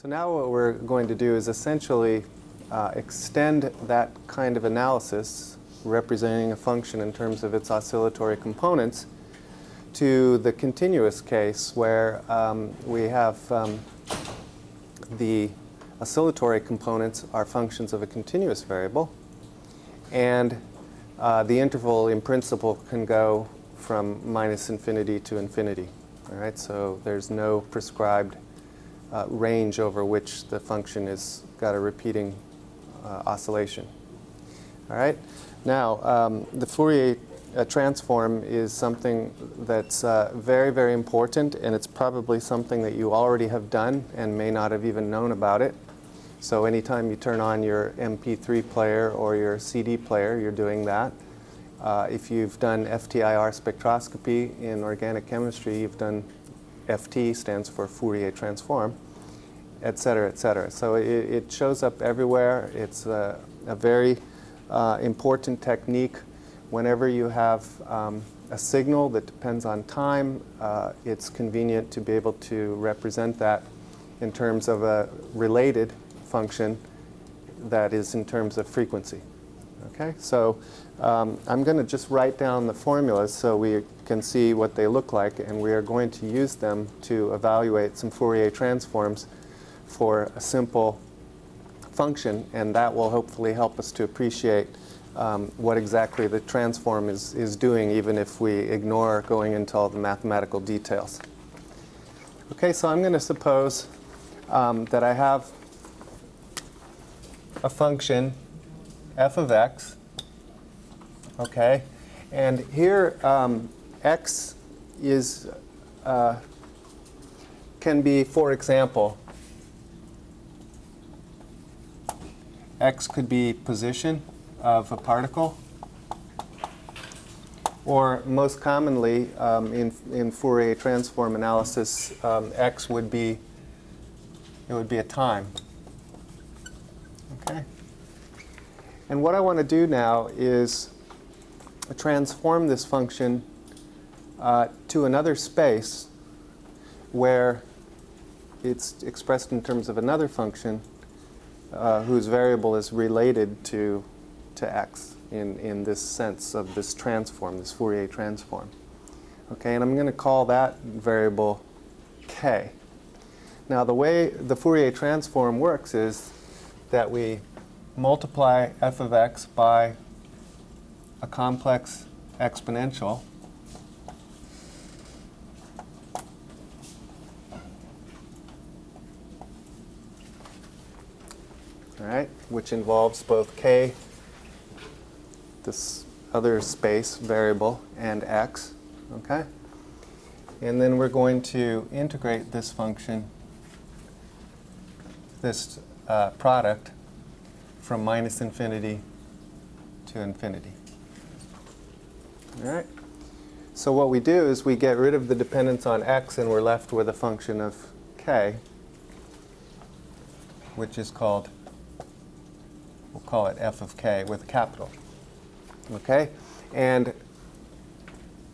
So now what we're going to do is essentially uh, extend that kind of analysis, representing a function in terms of its oscillatory components, to the continuous case where um, we have um, the oscillatory components are functions of a continuous variable and uh, the interval in principle can go from minus infinity to infinity. All right, so there's no prescribed uh, range over which the function has got a repeating uh, oscillation. All right. Now, um, the Fourier uh, transform is something that's uh, very, very important, and it's probably something that you already have done and may not have even known about it. So anytime you turn on your MP3 player or your CD player, you're doing that. Uh, if you've done FTIR spectroscopy in organic chemistry, you've done FT stands for Fourier transform, et cetera, et cetera. So it, it shows up everywhere. It's a, a very uh, important technique. Whenever you have um, a signal that depends on time, uh, it's convenient to be able to represent that in terms of a related function that is in terms of frequency. Okay, so um, I'm going to just write down the formulas so we can see what they look like, and we are going to use them to evaluate some Fourier transforms for a simple function, and that will hopefully help us to appreciate um, what exactly the transform is, is doing, even if we ignore going into all the mathematical details. Okay, so I'm going to suppose um, that I have a function f of x, okay, and here um, x is uh, can be, for example, x could be position of a particle, or most commonly um, in, in Fourier transform analysis, um, x would be it would be a time. Okay. And what I want to do now is transform this function uh, to another space where it's expressed in terms of another function uh, whose variable is related to, to x in, in this sense of this transform, this Fourier transform. Okay, and I'm going to call that variable k. Now the way the Fourier transform works is that we multiply f of x by a complex exponential all right, which involves both k, this other space variable, and x, okay? And then we're going to integrate this function, this uh, product, from minus infinity to infinity. All right? So what we do is we get rid of the dependence on x and we're left with a function of k, which is called, we'll call it f of k with a capital. Okay? And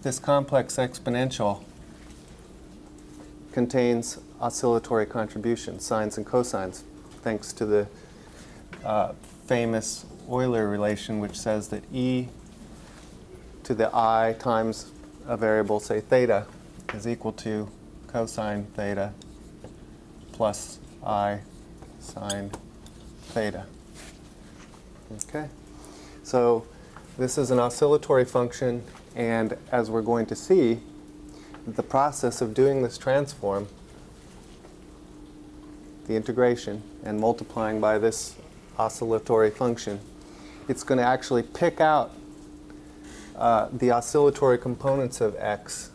this complex exponential contains oscillatory contributions, sines and cosines, thanks to the uh, famous Euler relation, which says that e to the i times a variable, say theta, is equal to cosine theta plus i sine theta. Okay? So this is an oscillatory function, and as we're going to see, the process of doing this transform, the integration, and multiplying by this oscillatory function, it's going to actually pick out uh, the oscillatory components of x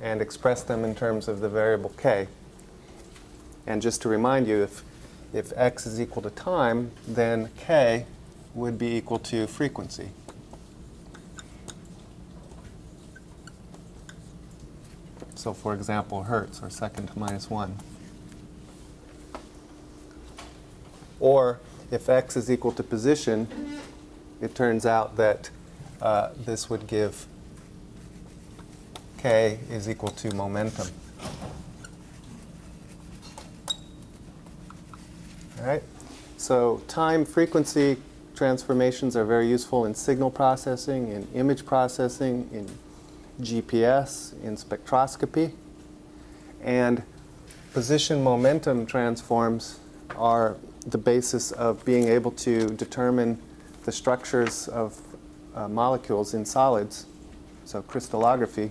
and express them in terms of the variable k. And just to remind you, if, if x is equal to time, then k would be equal to frequency. So for example, hertz, or second to minus 1. Or if x is equal to position, it turns out that uh, this would give k is equal to momentum. All right? So time frequency transformations are very useful in signal processing, in image processing, in GPS, in spectroscopy. And position momentum transforms are the basis of being able to determine the structures of uh, molecules in solids, so crystallography,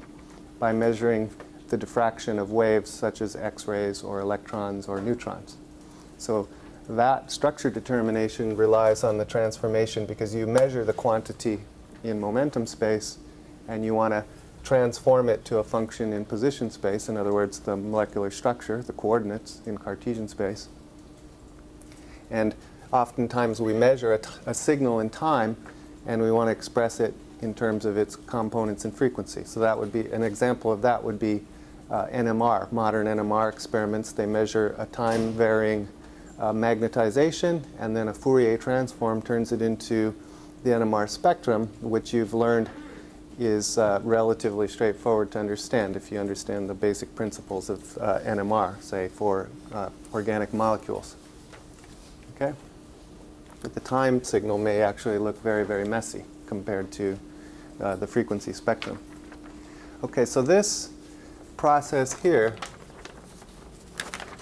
by measuring the diffraction of waves such as X-rays or electrons or neutrons. So that structure determination relies on the transformation because you measure the quantity in momentum space and you want to transform it to a function in position space, in other words, the molecular structure, the coordinates in Cartesian space. And oftentimes we measure a, a signal in time and we want to express it in terms of its components and frequency. So that would be, an example of that would be uh, NMR, modern NMR experiments. They measure a time varying uh, magnetization and then a Fourier transform turns it into the NMR spectrum, which you've learned is uh, relatively straightforward to understand if you understand the basic principles of uh, NMR, say for uh, organic molecules. But the time signal may actually look very, very messy compared to uh, the frequency spectrum. Okay, so this process here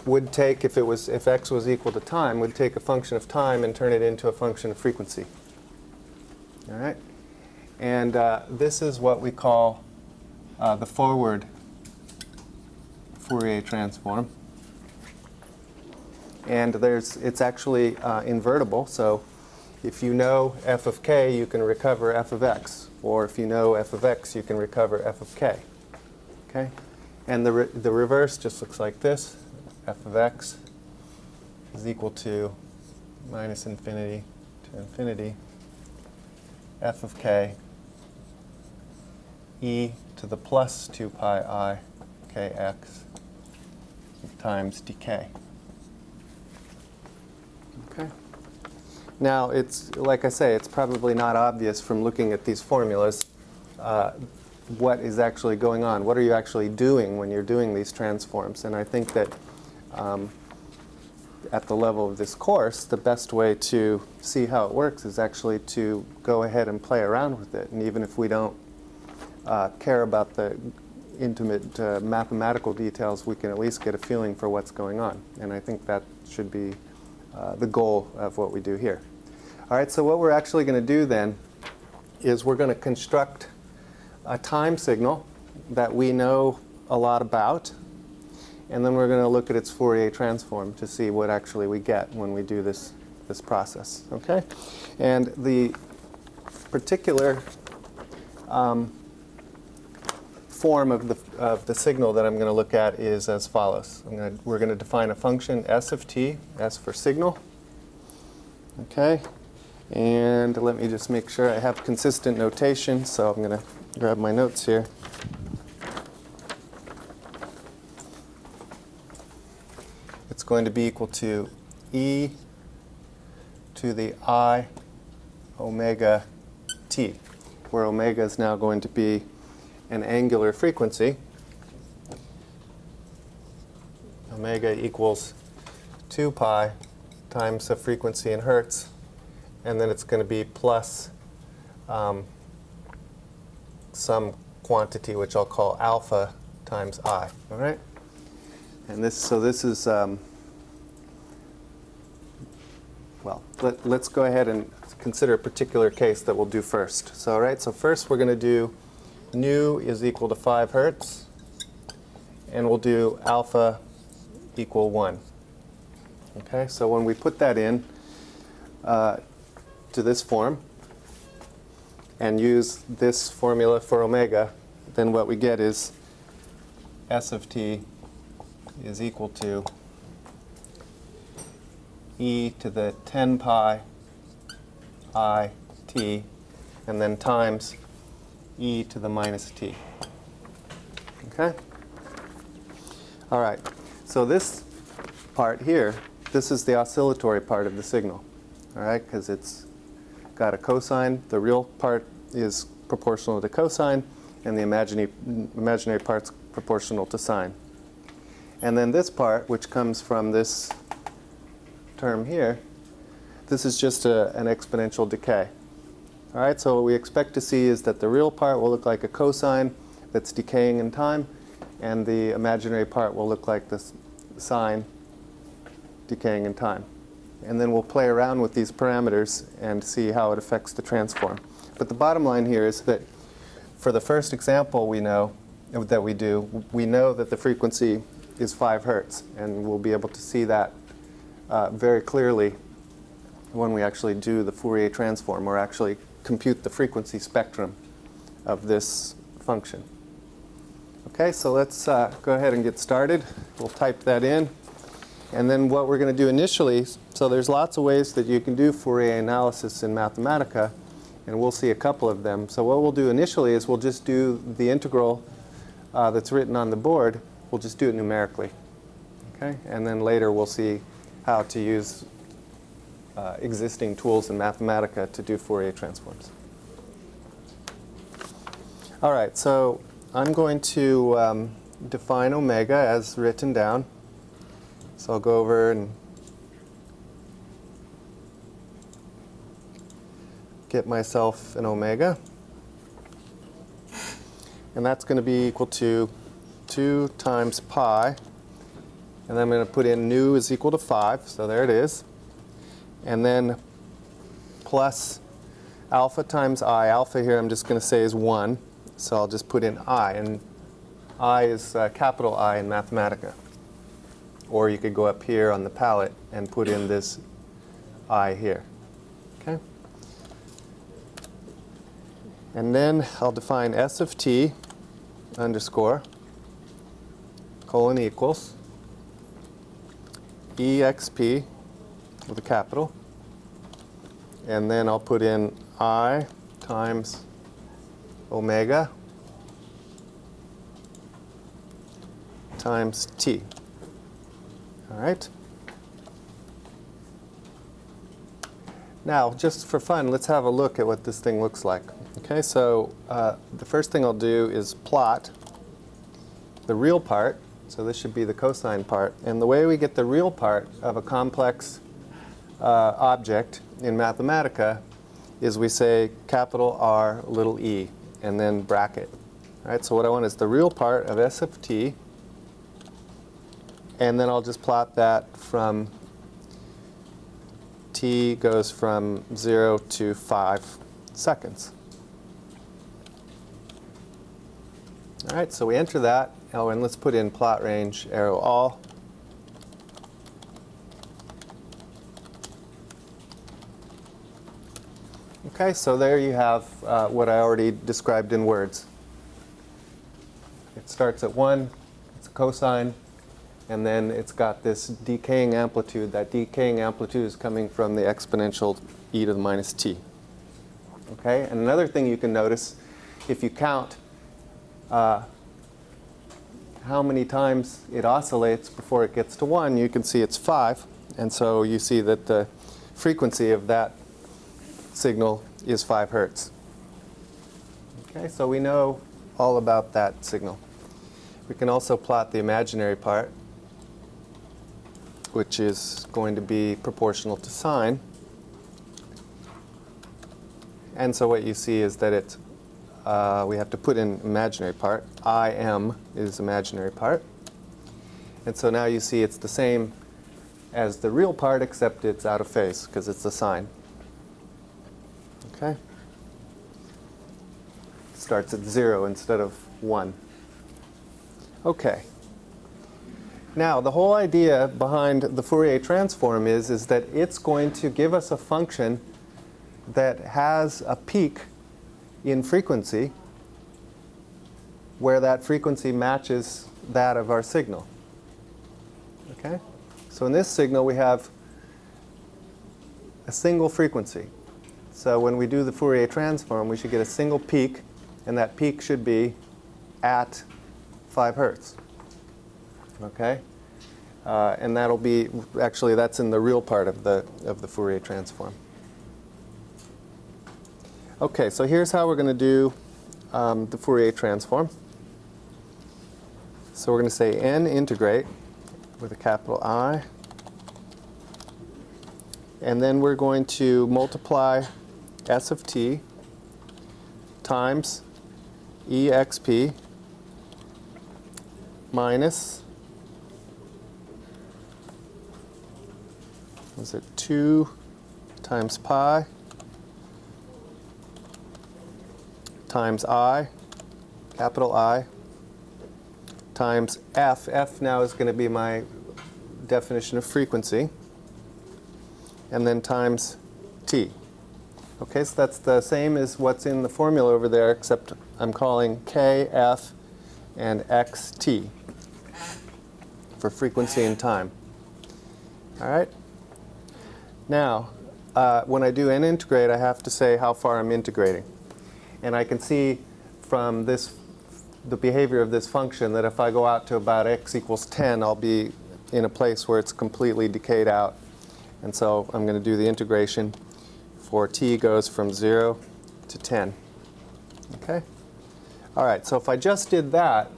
would take, if it was, if x was equal to time, would take a function of time and turn it into a function of frequency. All right? And uh, this is what we call uh, the forward Fourier transform. And there's, it's actually uh, invertible, so if you know f of k, you can recover f of x. Or if you know f of x, you can recover f of k. Okay? And the, re the reverse just looks like this. f of x is equal to minus infinity to infinity f of k e to the plus 2 pi i kx times dk. Okay. Now, it's like I say, it's probably not obvious from looking at these formulas uh, what is actually going on. What are you actually doing when you're doing these transforms? And I think that um, at the level of this course, the best way to see how it works is actually to go ahead and play around with it. And even if we don't uh, care about the intimate uh, mathematical details, we can at least get a feeling for what's going on. And I think that should be uh, the goal of what we do here. All right, so what we're actually going to do then is we're going to construct a time signal that we know a lot about, and then we're going to look at its Fourier transform to see what actually we get when we do this, this process. Okay? And the particular um, form of the, of the signal that I'm going to look at is as follows. Gonna, we're going to define a function s of t, s for signal. Okay, and let me just make sure I have consistent notation, so I'm going to grab my notes here. It's going to be equal to e to the i omega t, where omega is now going to be an angular frequency, omega equals 2 pi times the frequency in hertz, and then it's going to be plus um, some quantity which I'll call alpha times i. All right, and this so this is um, well. Let, let's go ahead and consider a particular case that we'll do first. So all right, so first we're going to do nu is equal to 5 hertz, and we'll do alpha equal 1. Okay, so when we put that in uh, to this form and use this formula for omega, then what we get is s of t is equal to e to the 10 pi i t and then times e to the minus t. Okay? All right. So this part here, this is the oscillatory part of the signal. All right? Because it's got a cosine. The real part is proportional to cosine, and the imaginary, imaginary part's proportional to sine. And then this part, which comes from this term here, this is just a, an exponential decay. All right, so what we expect to see is that the real part will look like a cosine that's decaying in time, and the imaginary part will look like this sine decaying in time. And then we'll play around with these parameters and see how it affects the transform. But the bottom line here is that for the first example we know that we do, we know that the frequency is 5 hertz, and we'll be able to see that uh, very clearly when we actually do the Fourier transform or actually compute the frequency spectrum of this function. Okay, so let's uh, go ahead and get started. We'll type that in. And then what we're going to do initially, so there's lots of ways that you can do Fourier analysis in Mathematica, and we'll see a couple of them. So what we'll do initially is we'll just do the integral uh, that's written on the board, we'll just do it numerically. Okay? And then later we'll see how to use uh, existing tools in Mathematica to do Fourier transforms. All right, so I'm going to um, define omega as written down. So I'll go over and get myself an omega. And that's going to be equal to 2 times pi. And I'm going to put in nu is equal to 5. So there it is. And then plus alpha times i. Alpha here I'm just going to say is 1. So I'll just put in i. And i is uh, capital I in Mathematica. Or you could go up here on the palette and put in this i here. Okay? And then I'll define s of t underscore colon equals exp with a capital. And then I'll put in i times omega times t. All right? Now, just for fun, let's have a look at what this thing looks like. Okay, so uh, the first thing I'll do is plot the real part. So this should be the cosine part. And the way we get the real part of a complex uh, object in Mathematica is we say capital R little e and then bracket. All right, so what I want is the real part of S of t and then I'll just plot that from t goes from 0 to 5 seconds. All right, so we enter that. Oh, and let's put in plot range arrow all. Okay, so there you have uh, what I already described in words. It starts at 1, it's a cosine, and then it's got this decaying amplitude. That decaying amplitude is coming from the exponential e to the minus t. Okay, and another thing you can notice, if you count uh, how many times it oscillates before it gets to 1, you can see it's 5. And so you see that the frequency of that signal is 5 hertz. Okay, so we know all about that signal. We can also plot the imaginary part which is going to be proportional to sine. And so what you see is that it, uh, we have to put in imaginary part. Im is imaginary part. And so now you see it's the same as the real part, except it's out of phase because it's a sine. Okay? Starts at 0 instead of 1. Okay. Now, the whole idea behind the Fourier transform is, is that it's going to give us a function that has a peak in frequency where that frequency matches that of our signal. Okay? So in this signal we have a single frequency. So when we do the Fourier transform we should get a single peak and that peak should be at 5 hertz. Okay? Uh, and that'll be, actually that's in the real part of the, of the Fourier transform. Okay, so here's how we're going to do um, the Fourier transform. So we're going to say n integrate with a capital I And then we're going to multiply s of t times exp minus, was it 2 times pi times i, capital I, times f. f now is going to be my definition of frequency. And then times t. Okay, so that's the same as what's in the formula over there, except I'm calling k, f, and xt for frequency and time. All right? Now, uh, when I do n integrate, I have to say how far I'm integrating. And I can see from this, the behavior of this function that if I go out to about x equals 10, I'll be in a place where it's completely decayed out. And so I'm going to do the integration for t goes from 0 to 10. Okay? All right, so if I just did that,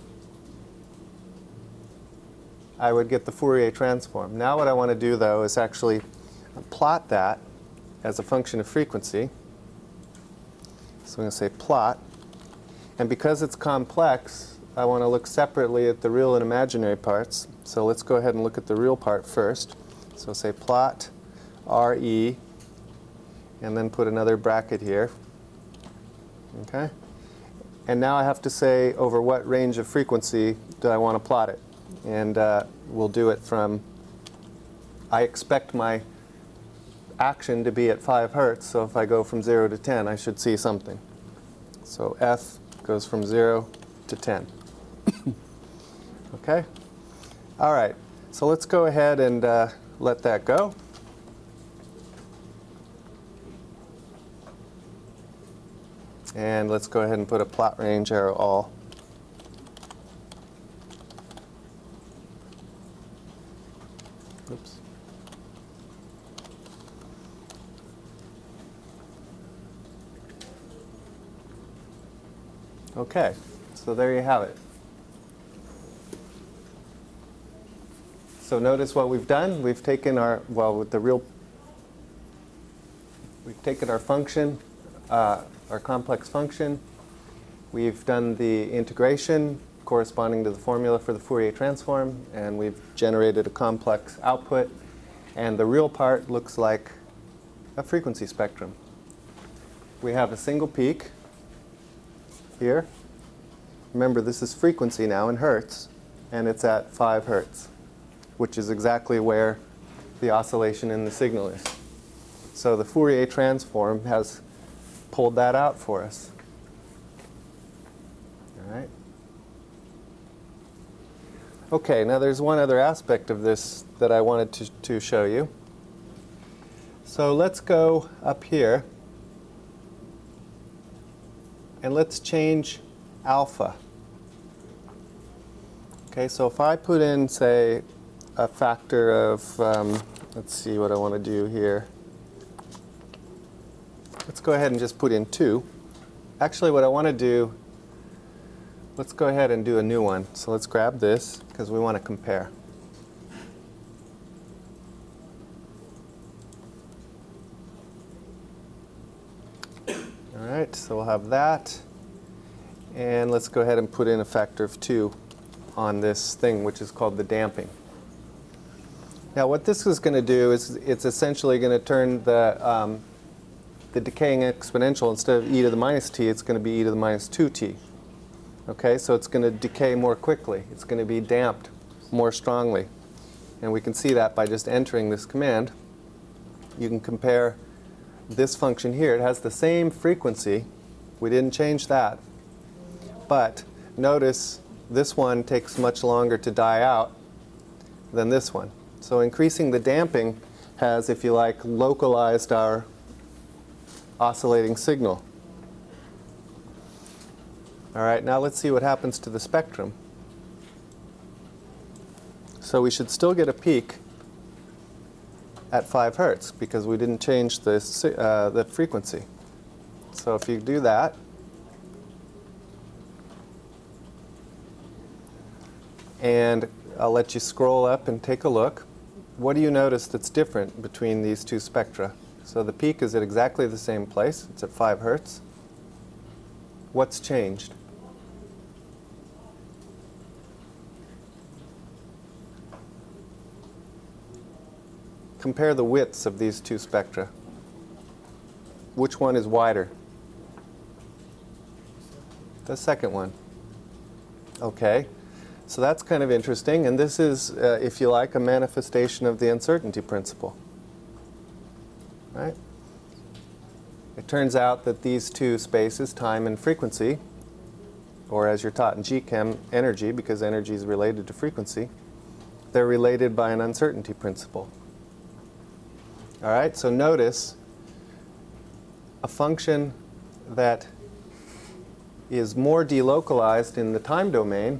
I would get the Fourier transform. Now what I want to do, though, is actually plot that as a function of frequency. So I'm going to say plot. And because it's complex, I want to look separately at the real and imaginary parts. So let's go ahead and look at the real part first. So say plot RE, and then put another bracket here. Okay? And now I have to say over what range of frequency do I want to plot it. And uh, we'll do it from, I expect my action to be at 5 hertz, so if I go from 0 to 10, I should see something. So F goes from 0 to 10. okay? All right, so let's go ahead and uh, let that go. And let's go ahead and put a plot range arrow all. Oops. Okay, so there you have it. So notice what we've done. We've taken our, well, with the real, we've taken our function, uh, our complex function. We've done the integration corresponding to the formula for the Fourier transform, and we've generated a complex output. And the real part looks like a frequency spectrum. We have a single peak here. Remember, this is frequency now in hertz, and it's at 5 hertz, which is exactly where the oscillation in the signal is. So the Fourier transform has pulled that out for us. All right. Okay, now there's one other aspect of this that I wanted to, to show you. So let's go up here and let's change alpha. Okay, so if I put in, say, a factor of, um, let's see what I want to do here. Let's go ahead and just put in 2. Actually, what I want to do, let's go ahead and do a new one. So let's grab this, because we want to compare. All right, so we'll have that. And let's go ahead and put in a factor of 2 on this thing, which is called the damping. Now what this is going to do is it's essentially going to turn the, um, the decaying exponential, instead of e to the minus t, it's going to be e to the minus 2t. Okay, so it's going to decay more quickly. It's going to be damped more strongly. And we can see that by just entering this command. You can compare this function here. It has the same frequency. We didn't change that. But notice this one takes much longer to die out than this one. So increasing the damping has, if you like, localized our oscillating signal. All right, now let's see what happens to the spectrum. So we should still get a peak at 5 hertz because we didn't change the, uh, the frequency. So if you do that, and I'll let you scroll up and take a look. what do you notice that's different between these two spectra? So the peak is at exactly the same place. It's at 5 hertz. What's changed? Compare the widths of these two spectra. Which one is wider? The second one. Okay. So that's kind of interesting, and this is, uh, if you like, a manifestation of the uncertainty principle. Right? It turns out that these two spaces, time and frequency, or as you're taught in GChem, energy, because energy is related to frequency, they're related by an uncertainty principle. All right, so notice a function that is more delocalized in the time domain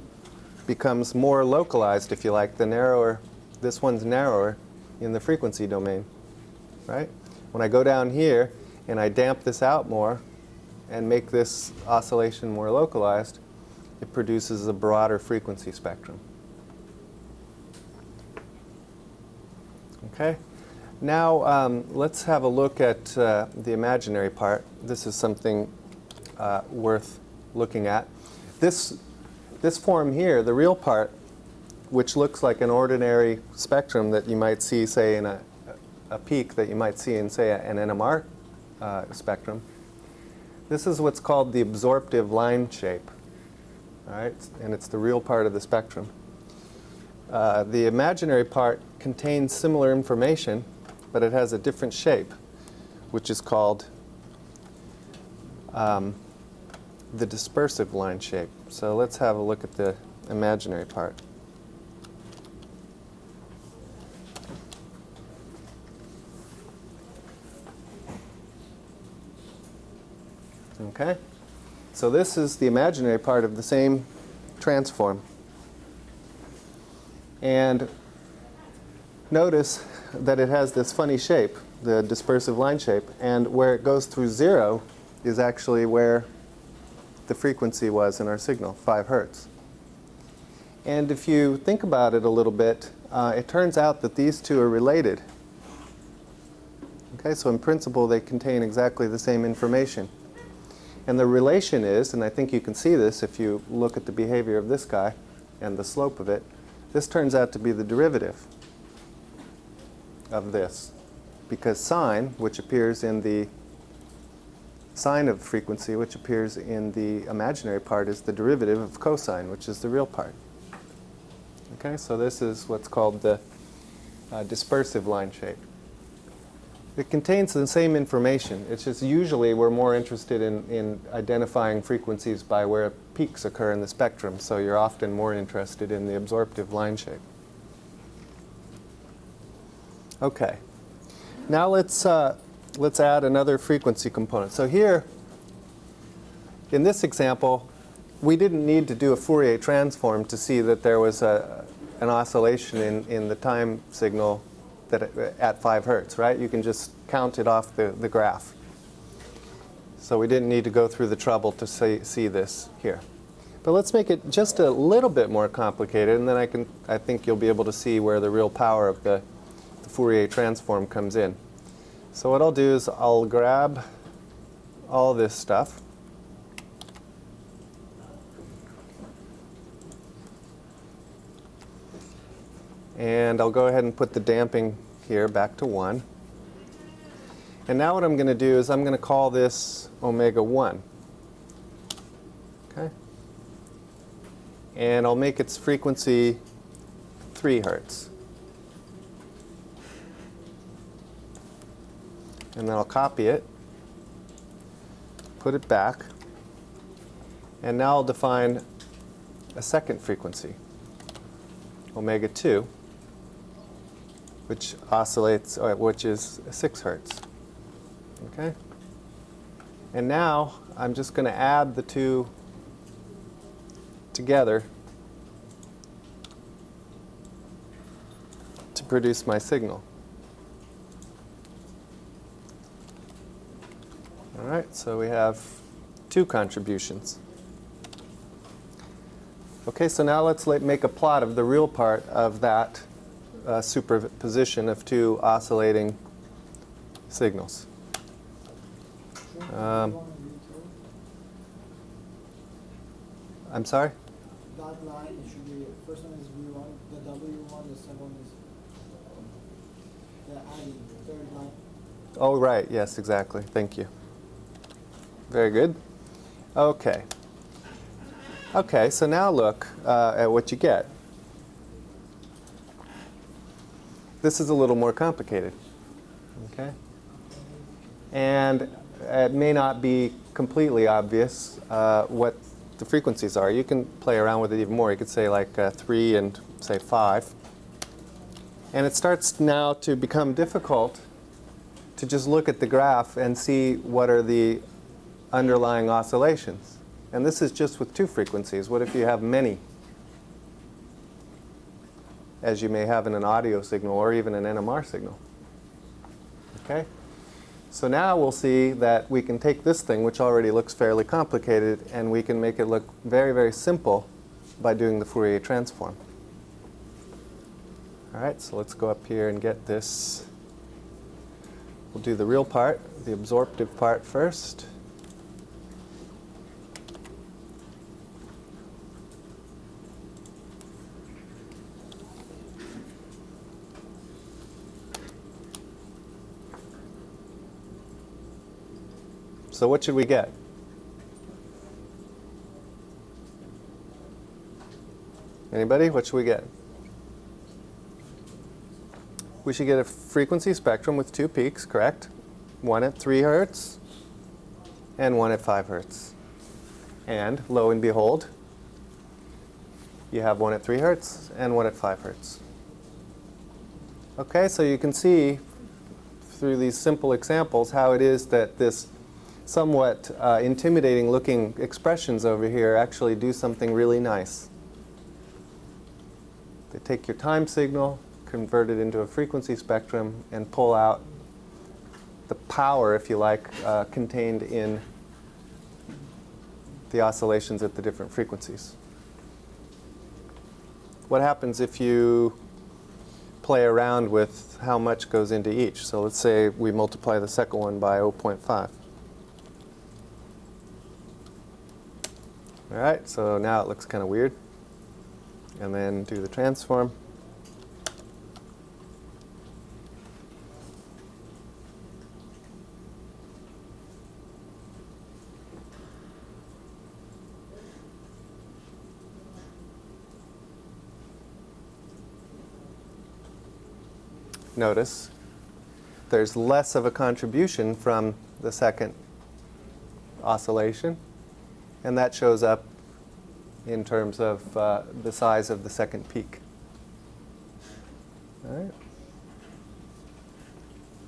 becomes more localized, if you like, the narrower, this one's narrower in the frequency domain, right? When I go down here and I damp this out more and make this oscillation more localized, it produces a broader frequency spectrum. Okay? Now um, let's have a look at uh, the imaginary part. This is something uh, worth looking at. This this form here, the real part, which looks like an ordinary spectrum that you might see, say, in a, a peak that you might see in, say, an NMR uh, spectrum, this is what's called the absorptive line shape. All right? And it's the real part of the spectrum. Uh, the imaginary part contains similar information, but it has a different shape, which is called um, the dispersive line shape. So let's have a look at the imaginary part. Okay? So this is the imaginary part of the same transform. And notice that it has this funny shape, the dispersive line shape, and where it goes through zero is actually where the frequency was in our signal, 5 hertz. And if you think about it a little bit, uh, it turns out that these two are related. Okay, so in principle they contain exactly the same information. And the relation is, and I think you can see this if you look at the behavior of this guy and the slope of it, this turns out to be the derivative of this. Because sine, which appears in the sine of frequency, which appears in the imaginary part, is the derivative of cosine, which is the real part. Okay, so this is what's called the uh, dispersive line shape. It contains the same information. It's just usually we're more interested in, in identifying frequencies by where peaks occur in the spectrum, so you're often more interested in the absorptive line shape. Okay. Now let's uh, let's add another frequency component. So here, in this example, we didn't need to do a Fourier transform to see that there was a, an oscillation in, in the time signal that at 5 hertz, right? You can just count it off the, the graph. So we didn't need to go through the trouble to see, see this here. But let's make it just a little bit more complicated, and then I, can, I think you'll be able to see where the real power of the, the Fourier transform comes in. So what I'll do is I'll grab all this stuff. And I'll go ahead and put the damping here back to 1. And now what I'm going to do is I'm going to call this omega 1. Okay? And I'll make its frequency 3 hertz. and then I'll copy it, put it back, and now I'll define a second frequency, omega 2, which oscillates, uh, which is 6 hertz. Okay? And now I'm just going to add the two together to produce my signal. All right, so we have two contributions. Okay, so now let's make a plot of the real part of that uh, superposition of two oscillating signals. Um, I'm sorry? That line, it should be, first one is V1, the W1, the second one is the adding, the third line. Oh, right. Yes, exactly. Thank you. Very good. Okay. Okay, so now look uh, at what you get. This is a little more complicated. Okay? And it may not be completely obvious uh, what the frequencies are. You can play around with it even more. You could say like uh, 3 and say 5. And it starts now to become difficult to just look at the graph and see what are the underlying oscillations. And this is just with two frequencies. What if you have many? As you may have in an audio signal or even an NMR signal. Okay? So now we'll see that we can take this thing, which already looks fairly complicated, and we can make it look very, very simple by doing the Fourier transform. All right, so let's go up here and get this. We'll do the real part, the absorptive part first. So what should we get? Anybody? What should we get? We should get a frequency spectrum with two peaks, correct? One at 3 hertz and one at 5 hertz. And lo and behold, you have one at 3 hertz and one at 5 hertz. Okay, so you can see through these simple examples how it is that this somewhat uh, intimidating looking expressions over here actually do something really nice. They take your time signal, convert it into a frequency spectrum, and pull out the power, if you like, uh, contained in the oscillations at the different frequencies. What happens if you play around with how much goes into each? So let's say we multiply the second one by 0.5. All right, so now it looks kind of weird. And then do the transform. Notice there's less of a contribution from the second oscillation and that shows up in terms of uh, the size of the second peak. All right.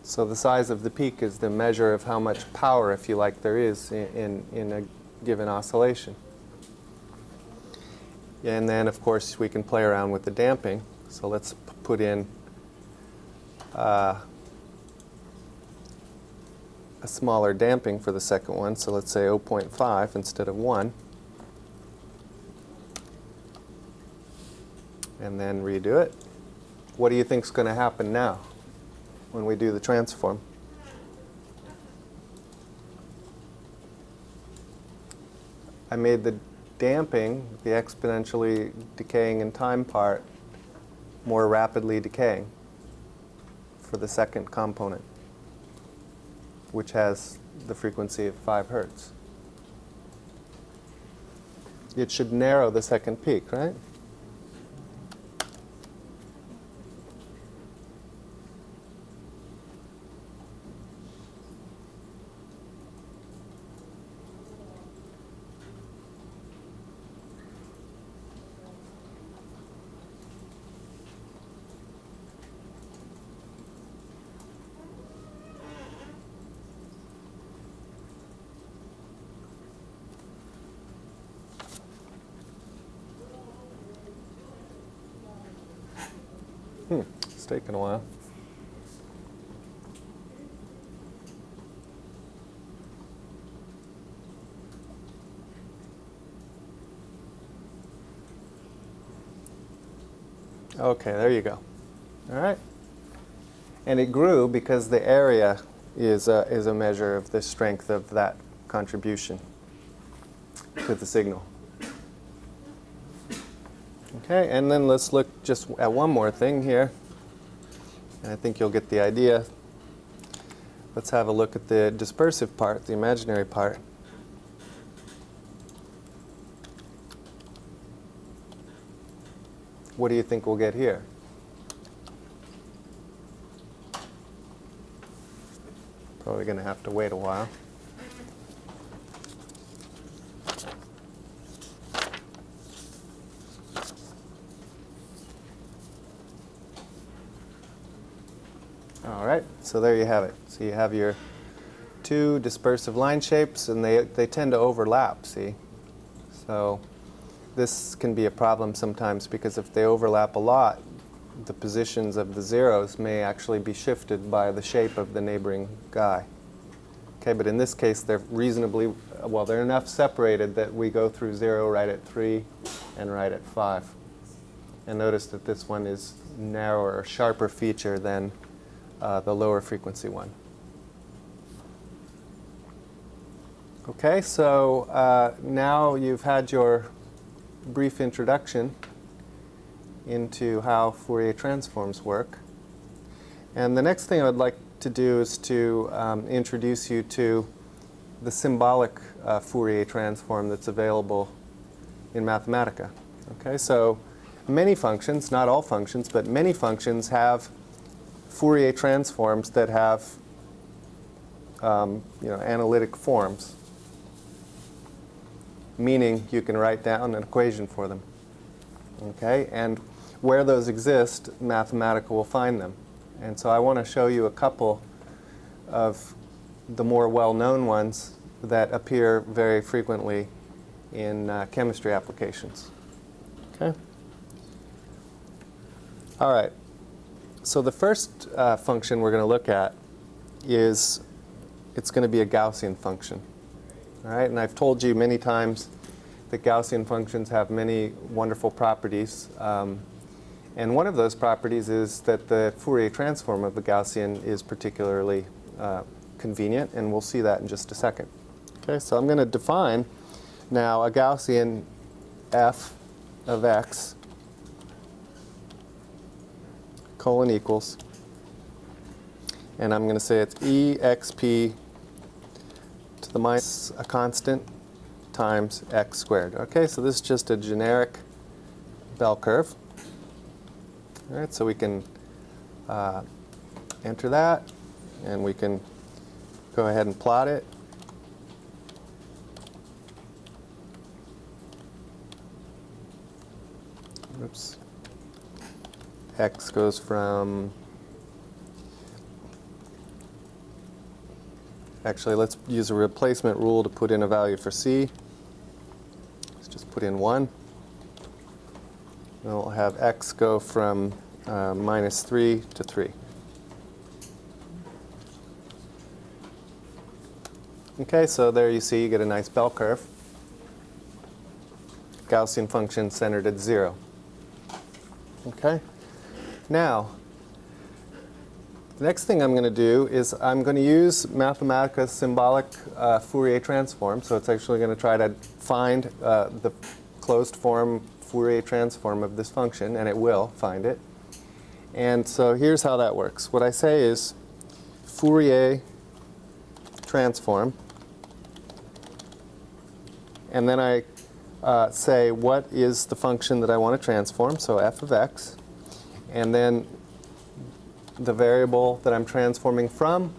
So the size of the peak is the measure of how much power, if you like, there is in, in, in a given oscillation. And then, of course, we can play around with the damping. So let's put in uh, a smaller damping for the second one, so let's say 0.5 instead of 1. And then redo it. What do you think is going to happen now when we do the transform? I made the damping, the exponentially decaying in time part, more rapidly decaying for the second component which has the frequency of 5 hertz. It should narrow the second peak, right? Hmm, it's taken a while. Okay, there you go. All right? And it grew because the area is a, is a measure of the strength of that contribution to the signal. Okay, and then let's look just at one more thing here. And I think you'll get the idea. Let's have a look at the dispersive part, the imaginary part. What do you think we'll get here? Probably going to have to wait a while. All right, so there you have it. So you have your two dispersive line shapes, and they, they tend to overlap, see? So this can be a problem sometimes because if they overlap a lot, the positions of the zeros may actually be shifted by the shape of the neighboring guy. Okay, but in this case, they're reasonably, well, they're enough separated that we go through 0 right at 3 and right at 5. And notice that this one is narrower, sharper feature than uh, the lower frequency one. Okay, so uh, now you've had your brief introduction into how Fourier transforms work. And the next thing I would like to do is to um, introduce you to the symbolic uh, Fourier transform that's available in Mathematica. Okay, so many functions, not all functions, but many functions have Fourier transforms that have um, you know, analytic forms, meaning you can write down an equation for them. Okay, and where those exist, Mathematica will find them. And so I want to show you a couple of the more well-known ones that appear very frequently in uh, chemistry applications. Okay. All right. So the first uh, function we're going to look at is it's going to be a Gaussian function. All right, and I've told you many times that Gaussian functions have many wonderful properties. Um, and one of those properties is that the Fourier transform of the Gaussian is particularly uh, convenient, and we'll see that in just a second. Okay, so I'm going to define now a Gaussian f of x colon equals, and I'm going to say it's exp to the minus a constant times x squared. Okay, so this is just a generic bell curve. All right, so we can uh, enter that, and we can go ahead and plot it. Oops. X goes from, actually let's use a replacement rule to put in a value for C. Let's just put in 1. And we'll have x go from uh, minus 3 to 3. Okay, so there you see you get a nice bell curve. Gaussian function centered at 0. Okay? Now, the next thing I'm going to do is I'm going to use Mathematica's symbolic uh, Fourier transform. So it's actually going to try to find uh, the closed form Fourier transform of this function, and it will find it. And so here's how that works. What I say is Fourier transform, and then I uh, say what is the function that I want to transform, so f of x, and then the variable that I'm transforming from,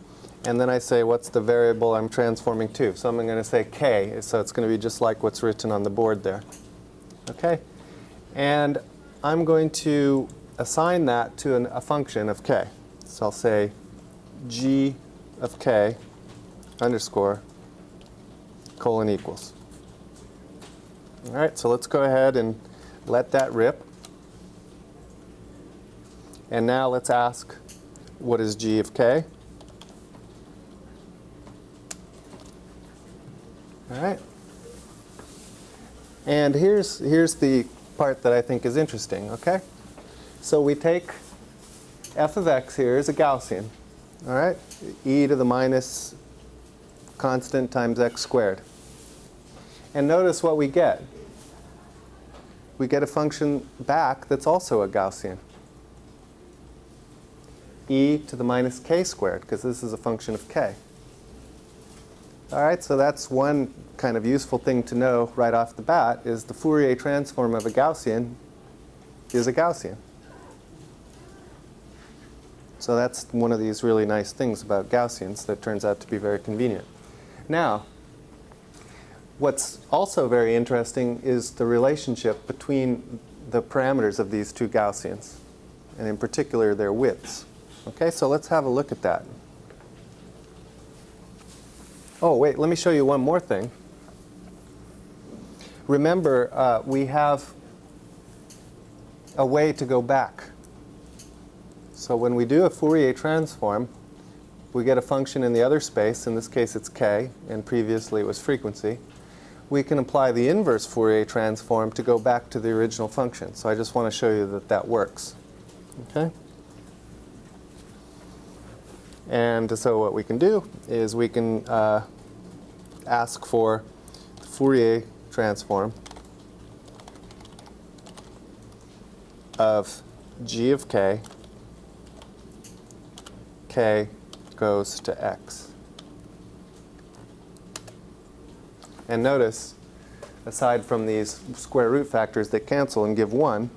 and then I say what's the variable I'm transforming to. So I'm going to say k, so it's going to be just like what's written on the board there. Okay? And I'm going to assign that to an, a function of k. So I'll say g of k underscore colon equals. All right, so let's go ahead and let that rip. And now let's ask, what is g of k? All right. And here's, here's the part that I think is interesting, okay? So we take f of x here is a Gaussian. All right? e to the minus constant times x squared. And notice what we get. We get a function back that's also a Gaussian. E to the minus k squared, because this is a function of k. All right, so that's one kind of useful thing to know right off the bat, is the Fourier transform of a Gaussian is a Gaussian. So that's one of these really nice things about Gaussians that turns out to be very convenient. Now, what's also very interesting is the relationship between the parameters of these two Gaussians, and in particular their widths. Okay, so let's have a look at that. Oh, wait, let me show you one more thing. Remember, uh, we have a way to go back. So when we do a Fourier transform, we get a function in the other space, in this case it's k, and previously it was frequency. We can apply the inverse Fourier transform to go back to the original function. So I just want to show you that that works. Okay? And so what we can do is we can uh, ask for the Fourier transform of g of k, k goes to x. And notice, aside from these square root factors that cancel and give 1,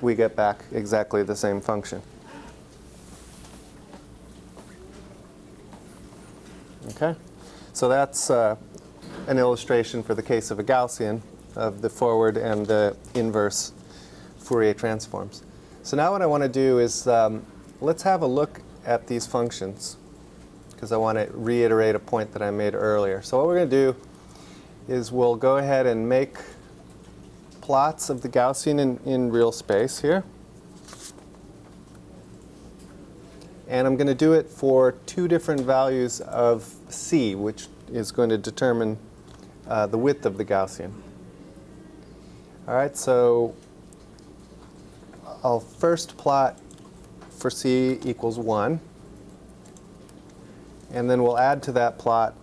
we get back exactly the same function. Okay? So that's uh, an illustration for the case of a Gaussian of the forward and the inverse Fourier transforms. So now what I want to do is um, let's have a look at these functions because I want to reiterate a point that I made earlier. So what we're going to do is we'll go ahead and make plots of the Gaussian in, in real space here. And I'm going to do it for two different values of c, which is going to determine uh, the width of the Gaussian. All right, so I'll first plot for c equals 1. And then we'll add to that plot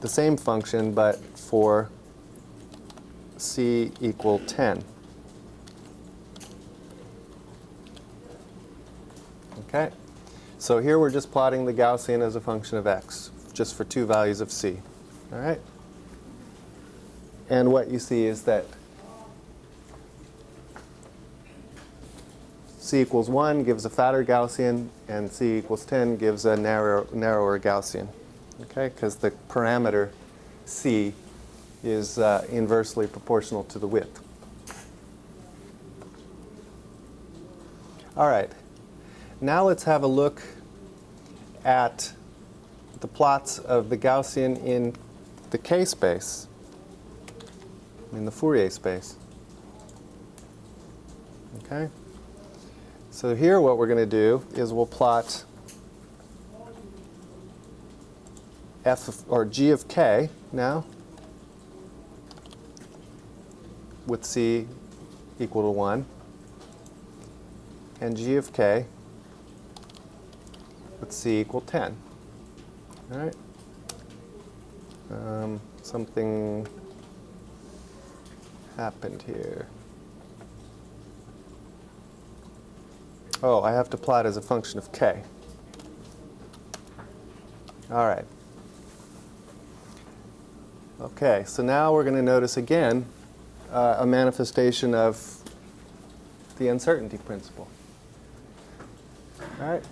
the same function, but for c equal 10. Okay, so here we're just plotting the Gaussian as a function of x, just for two values of c. All right? And what you see is that c equals 1 gives a fatter Gaussian, and c equals 10 gives a narrow, narrower Gaussian. Okay, because the parameter c is uh, inversely proportional to the width. All right, now let's have a look at the plots of the Gaussian in the K space, in the Fourier space. Okay? So here what we're going to do is we'll plot f of, or g of k now with c equal to 1 and g of k with c equal 10. All right? Um, something happened here. Oh, I have to plot as a function of k. All right. Okay, so now we're going to notice again uh, a manifestation of the uncertainty principle. All right?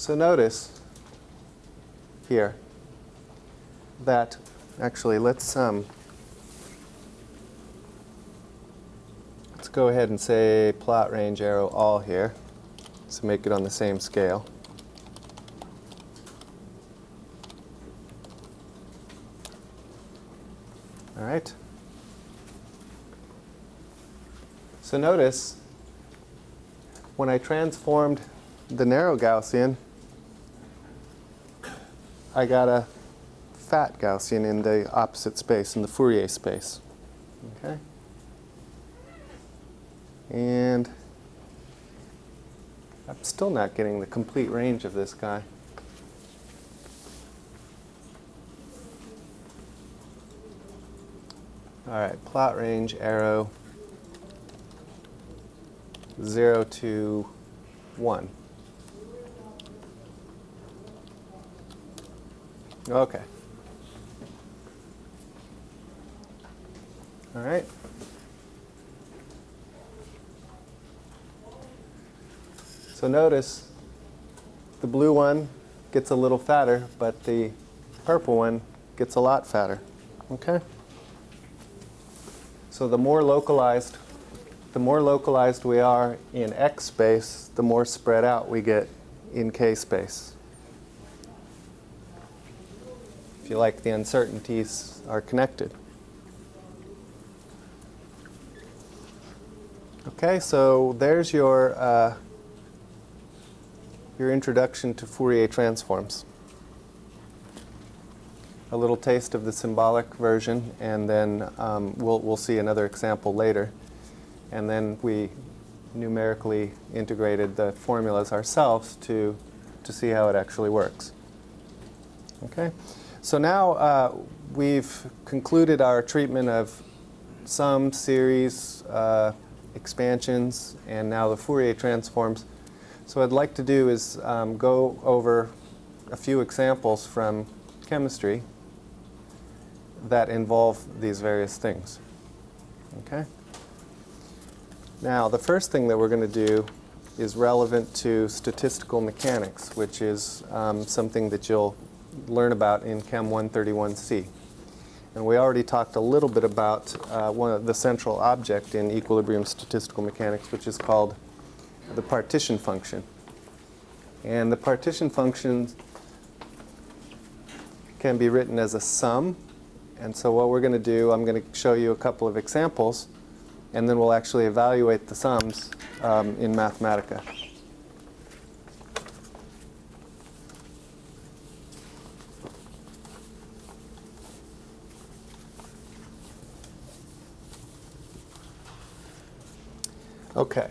So notice here that, actually, let's, um, let's go ahead and say plot range arrow all here to make it on the same scale. All right? So notice, when I transformed the narrow Gaussian, I got a fat Gaussian in the opposite space, in the Fourier space. Okay? And I'm still not getting the complete range of this guy. All right, plot range arrow 0 to 1. Okay. All right. So notice the blue one gets a little fatter, but the purple one gets a lot fatter. Okay? So the more localized the more localized we are in X space, the more spread out we get in K space. If you like, the uncertainties are connected. Okay, so there's your, uh, your introduction to Fourier transforms. A little taste of the symbolic version, and then um, we'll, we'll see another example later and then we numerically integrated the formulas ourselves to, to see how it actually works. Okay, so now uh, we've concluded our treatment of some series, uh, expansions, and now the Fourier transforms. So what I'd like to do is um, go over a few examples from chemistry that involve these various things. Okay? Now, the first thing that we're going to do is relevant to statistical mechanics, which is um, something that you'll learn about in Chem 131C. And we already talked a little bit about uh, one of the central object in equilibrium statistical mechanics, which is called the partition function. And the partition function can be written as a sum. And so what we're going to do, I'm going to show you a couple of examples and then we'll actually evaluate the sums um, in Mathematica. Okay,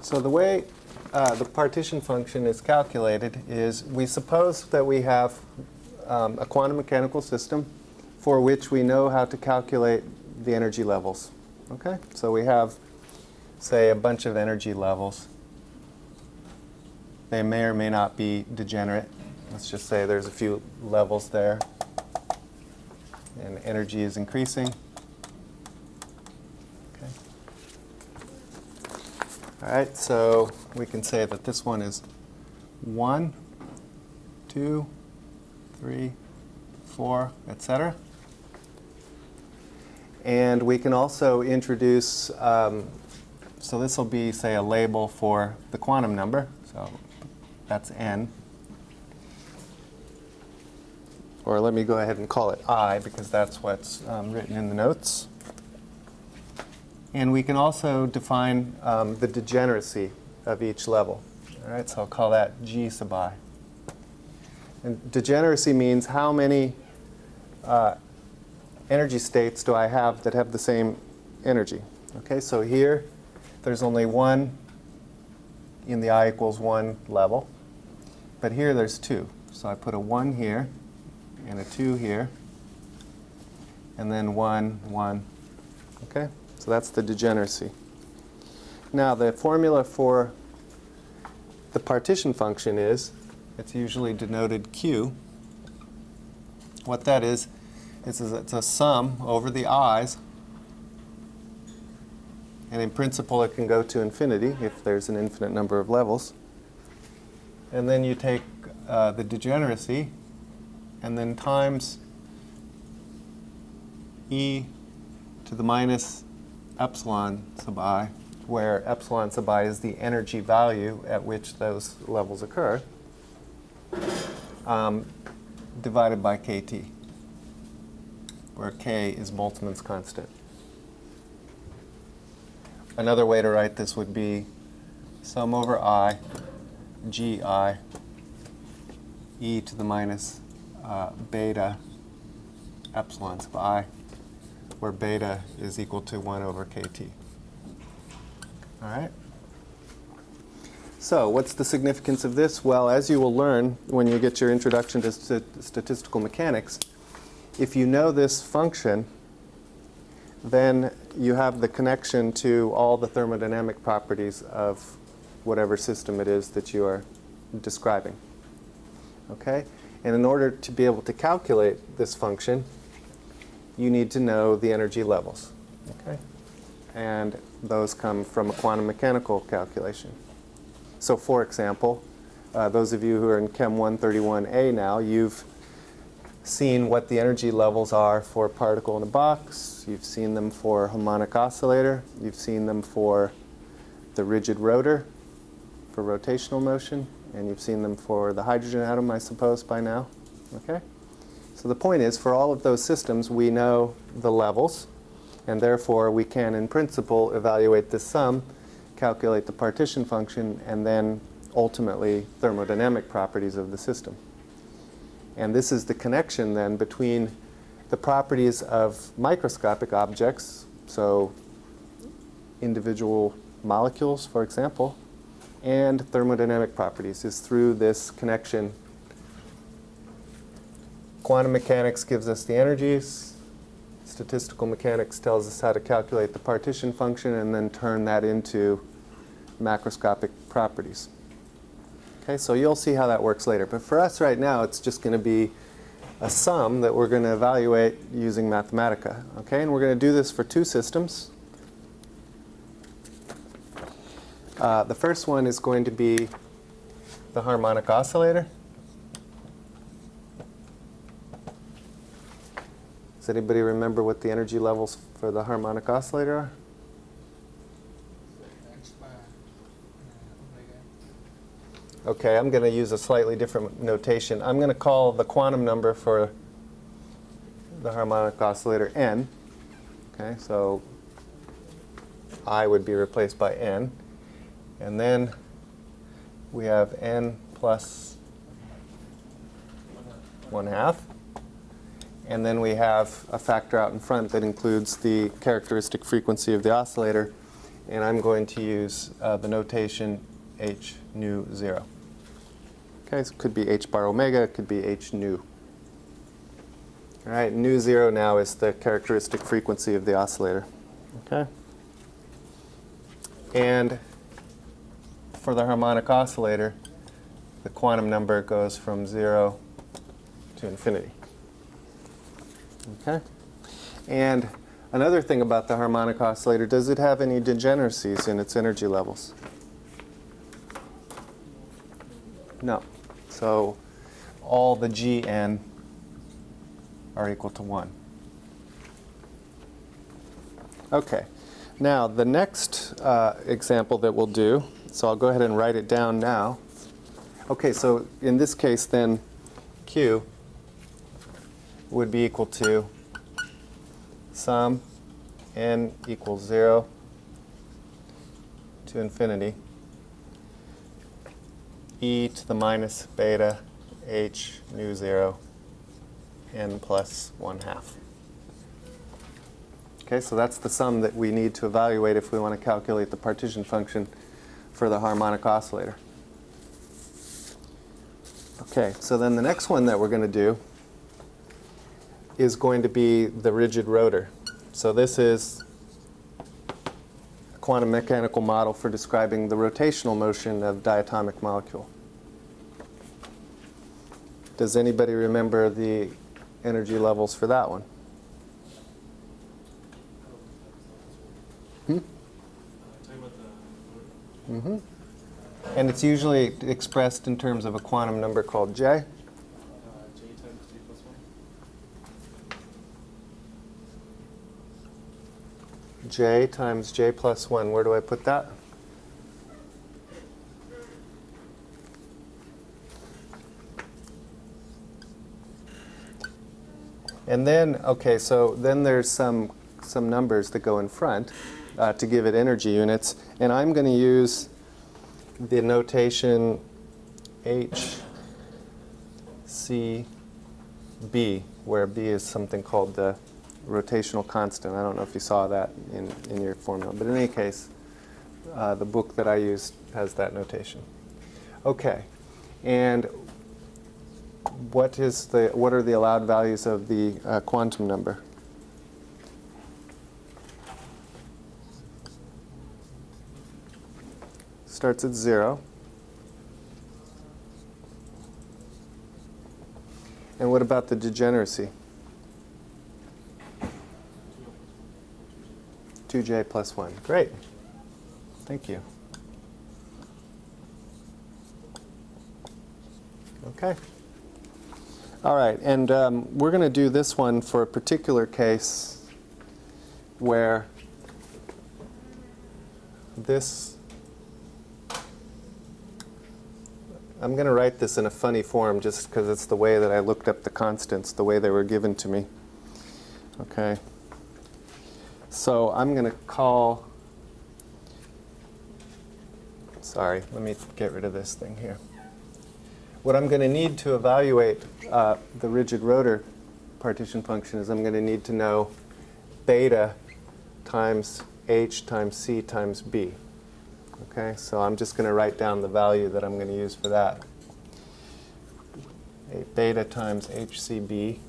so the way uh, the partition function is calculated is we suppose that we have um, a quantum mechanical system for which we know how to calculate the energy levels. Okay, so we have, say, a bunch of energy levels. They may or may not be degenerate. Let's just say there's a few levels there, and energy is increasing. Okay. All right, so we can say that this one is 1, 2, 3, 4, etc. And we can also introduce, um, so this will be, say, a label for the quantum number. So that's n. Or let me go ahead and call it i, because that's what's um, written in the notes. And we can also define um, the degeneracy of each level. All right, so I'll call that g sub i. And degeneracy means how many uh, energy states do I have that have the same energy? Okay, so here there's only one in the i equals 1 level. But here there's two. So I put a 1 here and a 2 here. And then 1, 1. Okay, so that's the degeneracy. Now the formula for the partition function is, it's usually denoted Q. What that is, is it's a sum over the i's. And in principle, it can go to infinity if there's an infinite number of levels. And then you take uh, the degeneracy and then times e to the minus epsilon sub i, where epsilon sub i is the energy value at which those levels occur, um, divided by kt where k is Boltzmann's constant. Another way to write this would be sum over i, gi, e to the minus uh, beta epsilon sub i, where beta is equal to 1 over kt. All right? So what's the significance of this? Well, as you will learn when you get your introduction to st- statistical mechanics, if you know this function, then you have the connection to all the thermodynamic properties of whatever system it is that you are describing. Okay? And in order to be able to calculate this function, you need to know the energy levels. Okay? And those come from a quantum mechanical calculation. So for example, uh, those of you who are in Chem 131A now, you've seen what the energy levels are for a particle in a box. You've seen them for a harmonic oscillator. You've seen them for the rigid rotor for rotational motion. And you've seen them for the hydrogen atom, I suppose, by now. Okay? So the point is, for all of those systems, we know the levels. And therefore, we can, in principle, evaluate the sum, calculate the partition function, and then ultimately thermodynamic properties of the system. And this is the connection then between the properties of microscopic objects, so individual molecules, for example, and thermodynamic properties is through this connection. Quantum mechanics gives us the energies, statistical mechanics tells us how to calculate the partition function and then turn that into macroscopic properties. Okay, so you'll see how that works later. But for us right now, it's just going to be a sum that we're going to evaluate using Mathematica. Okay, and we're going to do this for two systems. Uh, the first one is going to be the harmonic oscillator. Does anybody remember what the energy levels for the harmonic oscillator are? Okay, I'm going to use a slightly different notation. I'm going to call the quantum number for the harmonic oscillator n. Okay, so I would be replaced by n. And then we have n plus 1 half. And then we have a factor out in front that includes the characteristic frequency of the oscillator. And I'm going to use uh, the notation h nu 0. Okay, so it could be h bar omega, it could be h nu. All right, nu 0 now is the characteristic frequency of the oscillator. Okay? And for the harmonic oscillator, the quantum number goes from 0 to infinity. Okay? And another thing about the harmonic oscillator, does it have any degeneracies in its energy levels? No. So all the gn are equal to 1. Okay. Now, the next uh, example that we'll do, so I'll go ahead and write it down now. Okay, so in this case then, Q would be equal to sum n equals 0 to infinity e to the minus beta h nu 0 n plus 1 half. Okay, so that's the sum that we need to evaluate if we want to calculate the partition function for the harmonic oscillator. Okay, so then the next one that we're going to do is going to be the rigid rotor. So this is a quantum mechanical model for describing the rotational motion of diatomic molecule. Does anybody remember the energy levels for that one? Hmm? Mm-hmm. And it's usually expressed in terms of a quantum number called J times J plus one. J times J plus 1. Where do I put that? And then, okay, so then there's some, some numbers that go in front uh, to give it energy units. And I'm going to use the notation H, C, B, where B is something called the rotational constant. I don't know if you saw that in, in your formula. But in any case, uh, the book that I used has that notation. Okay. And what is the what are the allowed values of the uh, quantum number? Starts at zero. And what about the degeneracy? 2j plus 1. Great. Thank you. Okay. All right, and um, we're going to do this one for a particular case where this, I'm going to write this in a funny form just because it's the way that I looked up the constants, the way they were given to me. Okay. So I'm going to call, sorry, let me get rid of this thing here. What I'm going to need to evaluate uh, the rigid rotor partition function is I'm going to need to know beta times h times c times b. Okay, so I'm just going to write down the value that I'm going to use for that. A beta times hcb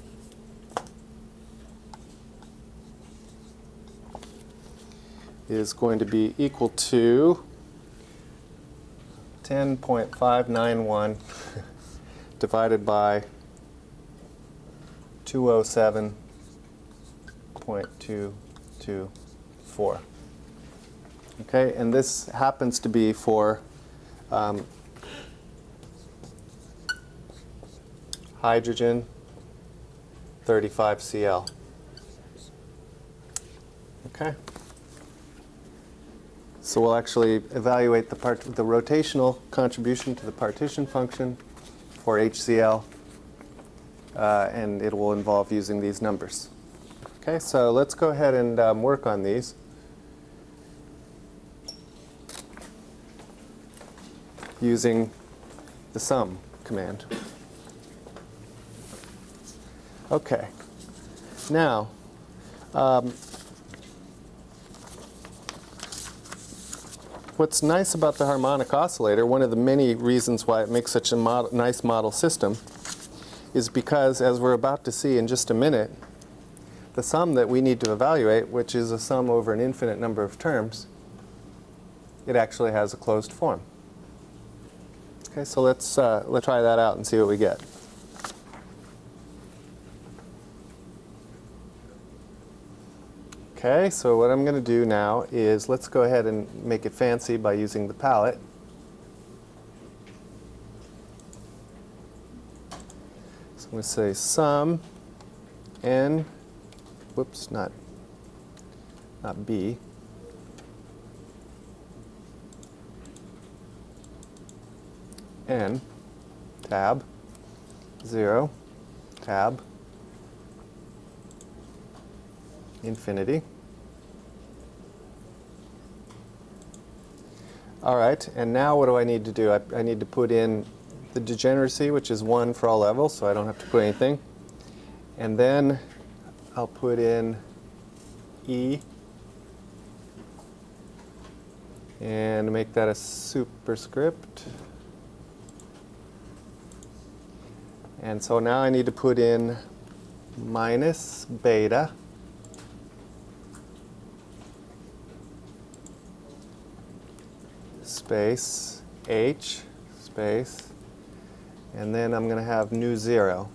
is going to be equal to 10.591 divided by 207.224. Okay, and this happens to be for um, hydrogen 35Cl. Okay. So we'll actually evaluate the, part, the rotational contribution to the partition function for HCl, uh, and it will involve using these numbers. Okay, so let's go ahead and um, work on these. using the sum command. Okay. Now, um, what's nice about the harmonic oscillator, one of the many reasons why it makes such a mod nice model system, is because, as we're about to see in just a minute, the sum that we need to evaluate, which is a sum over an infinite number of terms, it actually has a closed form. Okay, so let's, uh, let's try that out and see what we get. Okay, so what I'm going to do now is let's go ahead and make it fancy by using the palette. So I'm going to say sum n, whoops, not, not b, n, tab, 0, tab, infinity. All right, and now what do I need to do? I, I, need to put in the degeneracy, which is 1 for all levels, so I don't have to put anything. And then I'll put in E and make that a superscript. And so now I need to put in minus beta space h space and then I'm going to have nu 0.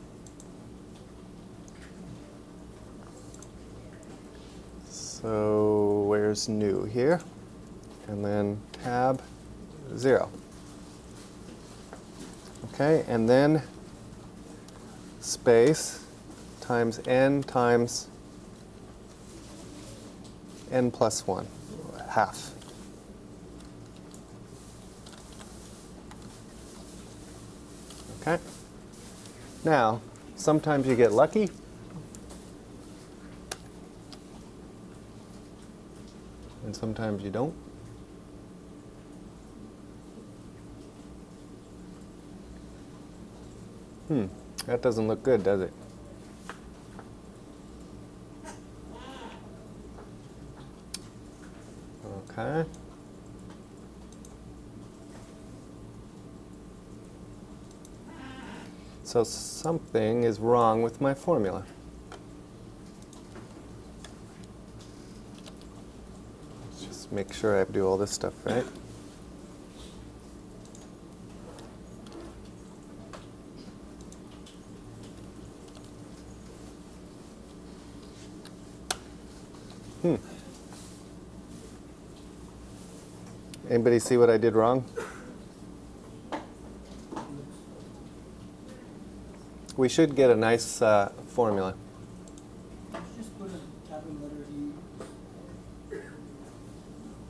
So where's nu here? And then tab 0. Okay, and then space times n times n plus 1, half. Okay? Now, sometimes you get lucky. And sometimes you don't. Hmm, that doesn't look good, does it? Okay. So something is wrong with my formula. Let's just make sure I do all this stuff right. Hmm. Anybody see what I did wrong? We should get a nice uh, formula. Just put a capital letter E.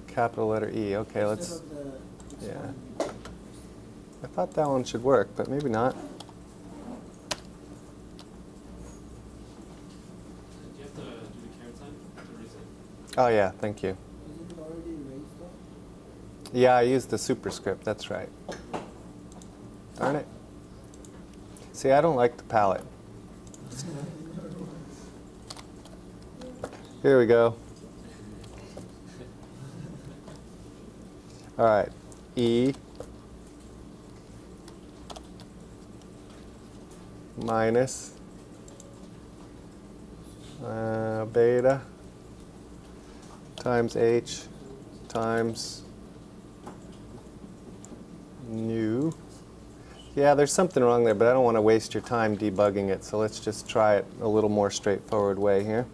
Capital letter. Okay, let's. Instead of the yeah. I thought that one should work, but maybe not. Do you have to do the caret sign to? Oh yeah, thank you. Isn't it already raised though? Yeah, I used the superscript. That's right. Darn it. See, I don't like the palette. Here we go. All right. E minus uh, beta times H times nu. Yeah, there's something wrong there, but I don't want to waste your time debugging it, so let's just try it a little more straightforward way here.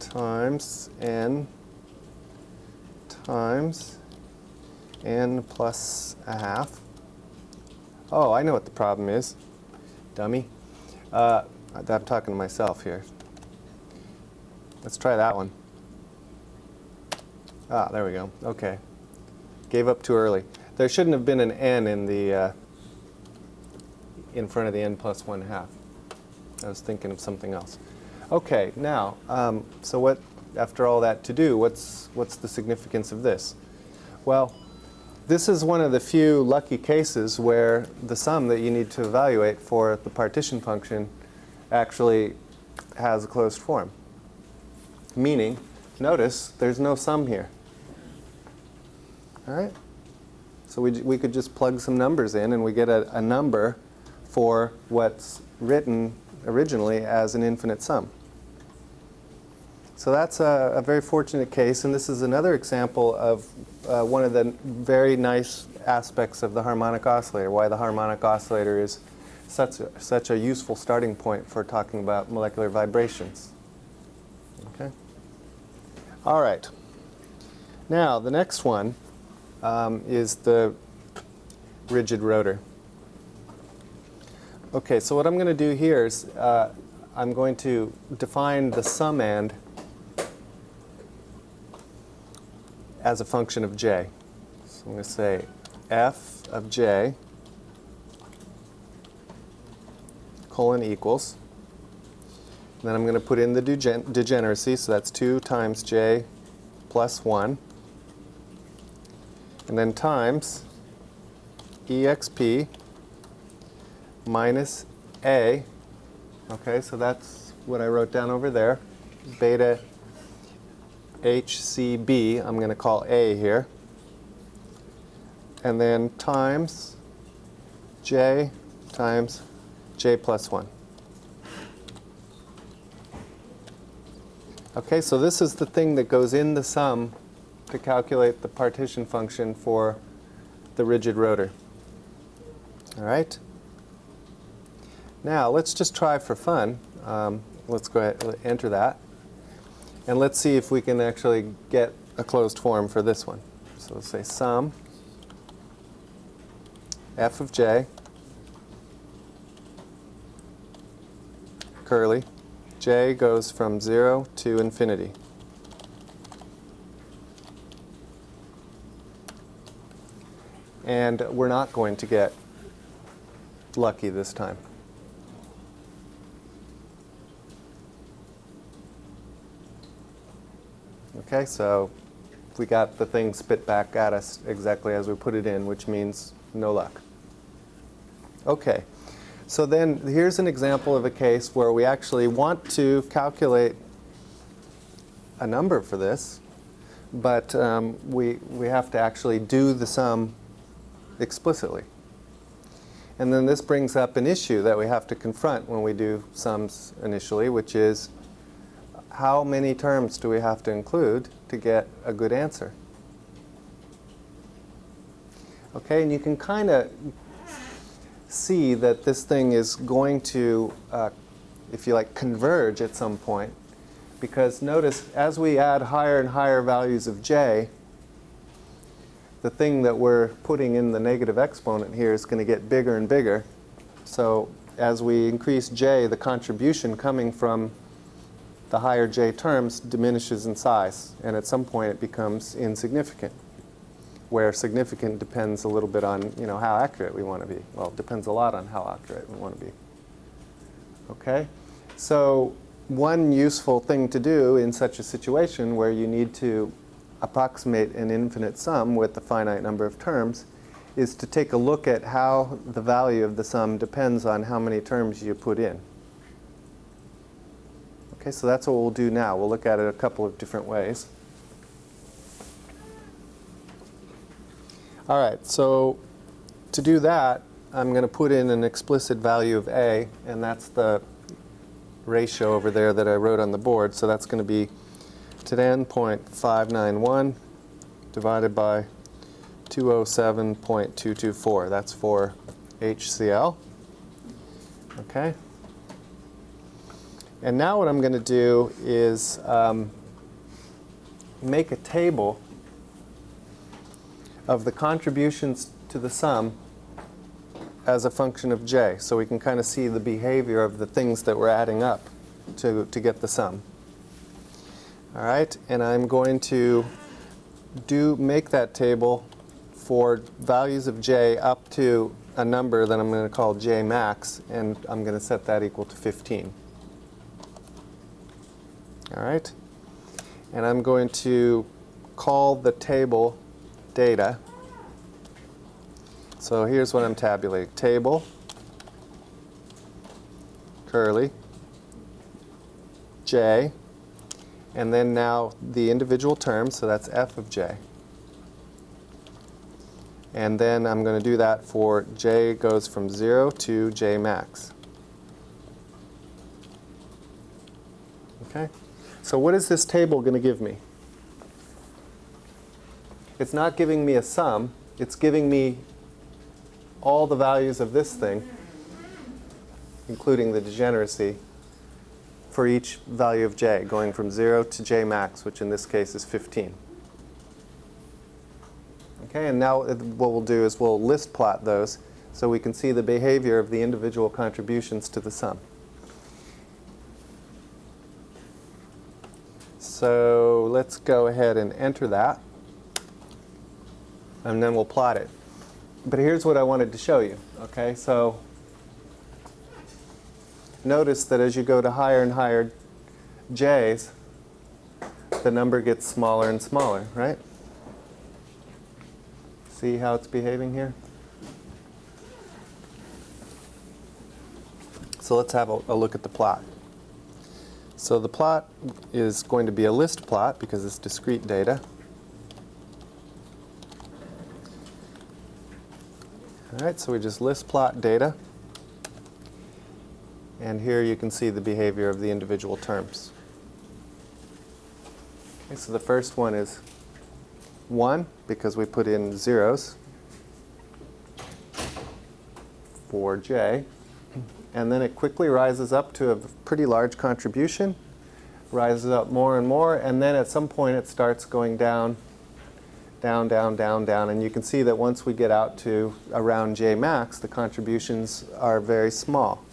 Times n times n plus a half. Oh, I know what the problem is, dummy. Uh, I'm talking to myself here. Let's try that one. Ah, there we go. Okay. Gave up too early. There shouldn't have been an n in the uh, in front of the n plus one half. I was thinking of something else. Okay, now, um, so what? After all that to do, what's what's the significance of this? Well, this is one of the few lucky cases where the sum that you need to evaluate for the partition function actually has a closed form. Meaning, notice there's no sum here. All right? So we, we could just plug some numbers in and we get a, a number for what's written originally as an infinite sum. So that's a, a very fortunate case, and this is another example of uh, one of the very nice aspects of the harmonic oscillator, why the harmonic oscillator is such a, such a useful starting point for talking about molecular vibrations. Okay? All right. Now, the next one um, is the rigid rotor. Okay, so what I'm going to do here is uh, I'm going to define the sum summand as a function of j. So I'm going to say f of j colon equals. And then I'm going to put in the degen degeneracy, so that's 2 times j plus 1 and then times exp minus a. Okay, so that's what I wrote down over there. Beta HCB, I'm going to call A here. And then times J times J plus 1. Okay, so this is the thing that goes in the sum to calculate the partition function for the rigid rotor. All right? Now, let's just try for fun. Um, let's go ahead enter that. And let's see if we can actually get a closed form for this one. So let's say sum f of j curly j goes from 0 to infinity. And we're not going to get lucky this time. Okay, so we got the thing spit back at us exactly as we put it in, which means no luck. Okay, so then here's an example of a case where we actually want to calculate a number for this, but um, we, we have to actually do the sum explicitly. And then this brings up an issue that we have to confront when we do sums initially, which is how many terms do we have to include to get a good answer? Okay, and you can kind of see that this thing is going to, uh, if you like, converge at some point. Because notice, as we add higher and higher values of j, the thing that we're putting in the negative exponent here is going to get bigger and bigger. So as we increase j, the contribution coming from the higher j terms diminishes in size. And at some point it becomes insignificant, where significant depends a little bit on you know, how accurate we want to be. Well, it depends a lot on how accurate we want to be. Okay? So one useful thing to do in such a situation where you need to approximate an infinite sum with a finite number of terms is to take a look at how the value of the sum depends on how many terms you put in. Okay, so that's what we'll do now. We'll look at it a couple of different ways. All right, so to do that, I'm going to put in an explicit value of a, and that's the ratio over there that I wrote on the board. So that's going to be 10.591 divided by 207.224. That's for HCl. Okay. And now what I'm going to do is um, make a table of the contributions to the sum as a function of j. So we can kind of see the behavior of the things that we're adding up to, to get the sum. All right, and I'm going to do make that table for values of j up to a number that I'm going to call j max, and I'm going to set that equal to 15. All right, and I'm going to call the table data. So here's what I'm tabulating. Table, curly, j, and then now the individual terms, so that's f of j. And then I'm going to do that for j goes from 0 to j max. Okay? So what is this table going to give me? It's not giving me a sum. It's giving me all the values of this thing, including the degeneracy, for each value of j, going from 0 to j max, which in this case is 15. Okay, and now uh, what we'll do is we'll list plot those so we can see the behavior of the individual contributions to the sum. So let's go ahead and enter that, and then we'll plot it. But here's what I wanted to show you. Okay, so notice that as you go to higher and higher j's, the number gets smaller and smaller, right? See how it's behaving here? So let's have a, a, look at the plot. So the plot is going to be a list plot because it's discrete data. All right, so we just list plot data. And here you can see the behavior of the individual terms. Okay, so the first one is 1 because we put in zeros for j. And then it quickly rises up to a pretty large contribution, rises up more and more, and then at some point it starts going down, down, down, down, down. And you can see that once we get out to around j max, the contributions are very small.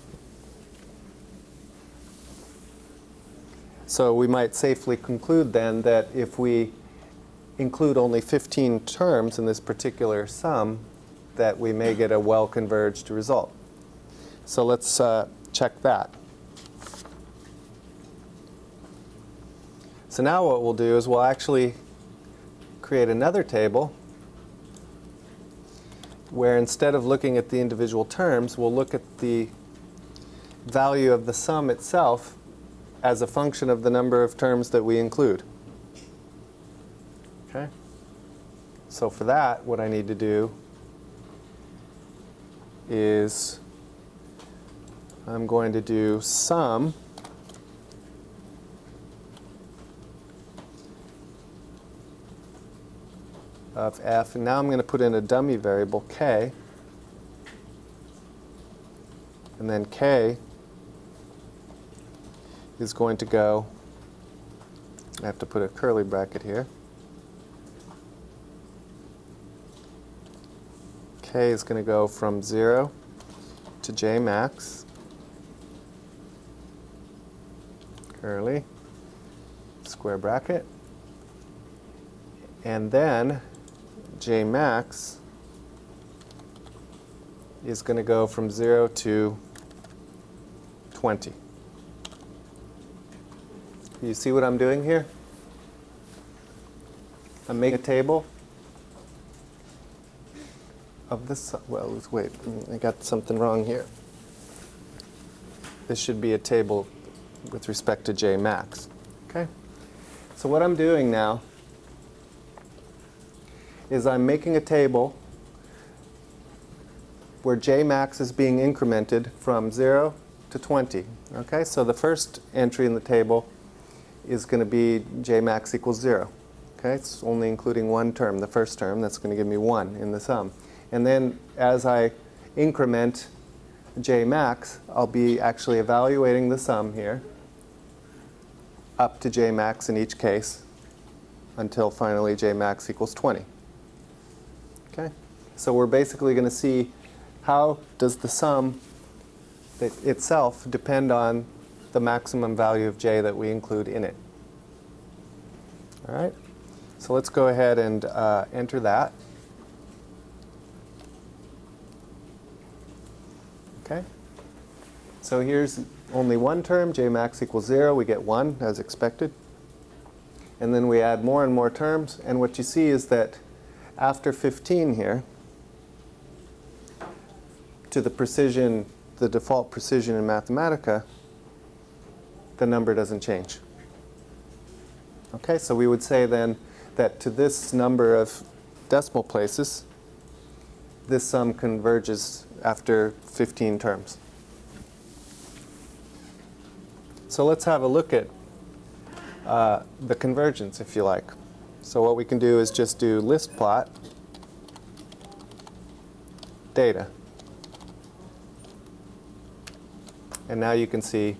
So we might safely conclude then that if we include only 15 terms in this particular sum, that we may get a well-converged result. So let's uh, check that. So now what we'll do is we'll actually create another table where instead of looking at the individual terms, we'll look at the value of the sum itself as a function of the number of terms that we include. Okay? So for that, what I need to do is I'm going to do sum of f, and now I'm going to put in a dummy variable k, and then k is going to go, I have to put a curly bracket here, k is going to go from 0 to j max, curly, square bracket, and then j max is going to go from 0 to 20. You see what I'm doing here? I'm making a table of this, well, wait, I got something wrong here. This should be a table with respect to J max, okay? So what I'm doing now is I'm making a table where J max is being incremented from 0 to 20, okay? So the first entry in the table is going to be J max equals 0. Okay, it's only including one term, the first term, that's going to give me 1 in the sum. And then as I increment J max, I'll be actually evaluating the sum here up to J max in each case until finally J max equals 20. Okay, so we're basically going to see how does the sum itself depend on the maximum value of j that we include in it. All right, so let's go ahead and uh, enter that. Okay, so here's only one term, j max equals 0. We get 1 as expected. And then we add more and more terms. And what you see is that after 15 here, to the precision, the default precision in Mathematica, the number doesn't change. Okay, so we would say then that to this number of decimal places, this sum converges after 15 terms. So let's have a look at uh, the convergence, if you like. So what we can do is just do list plot data. And now you can see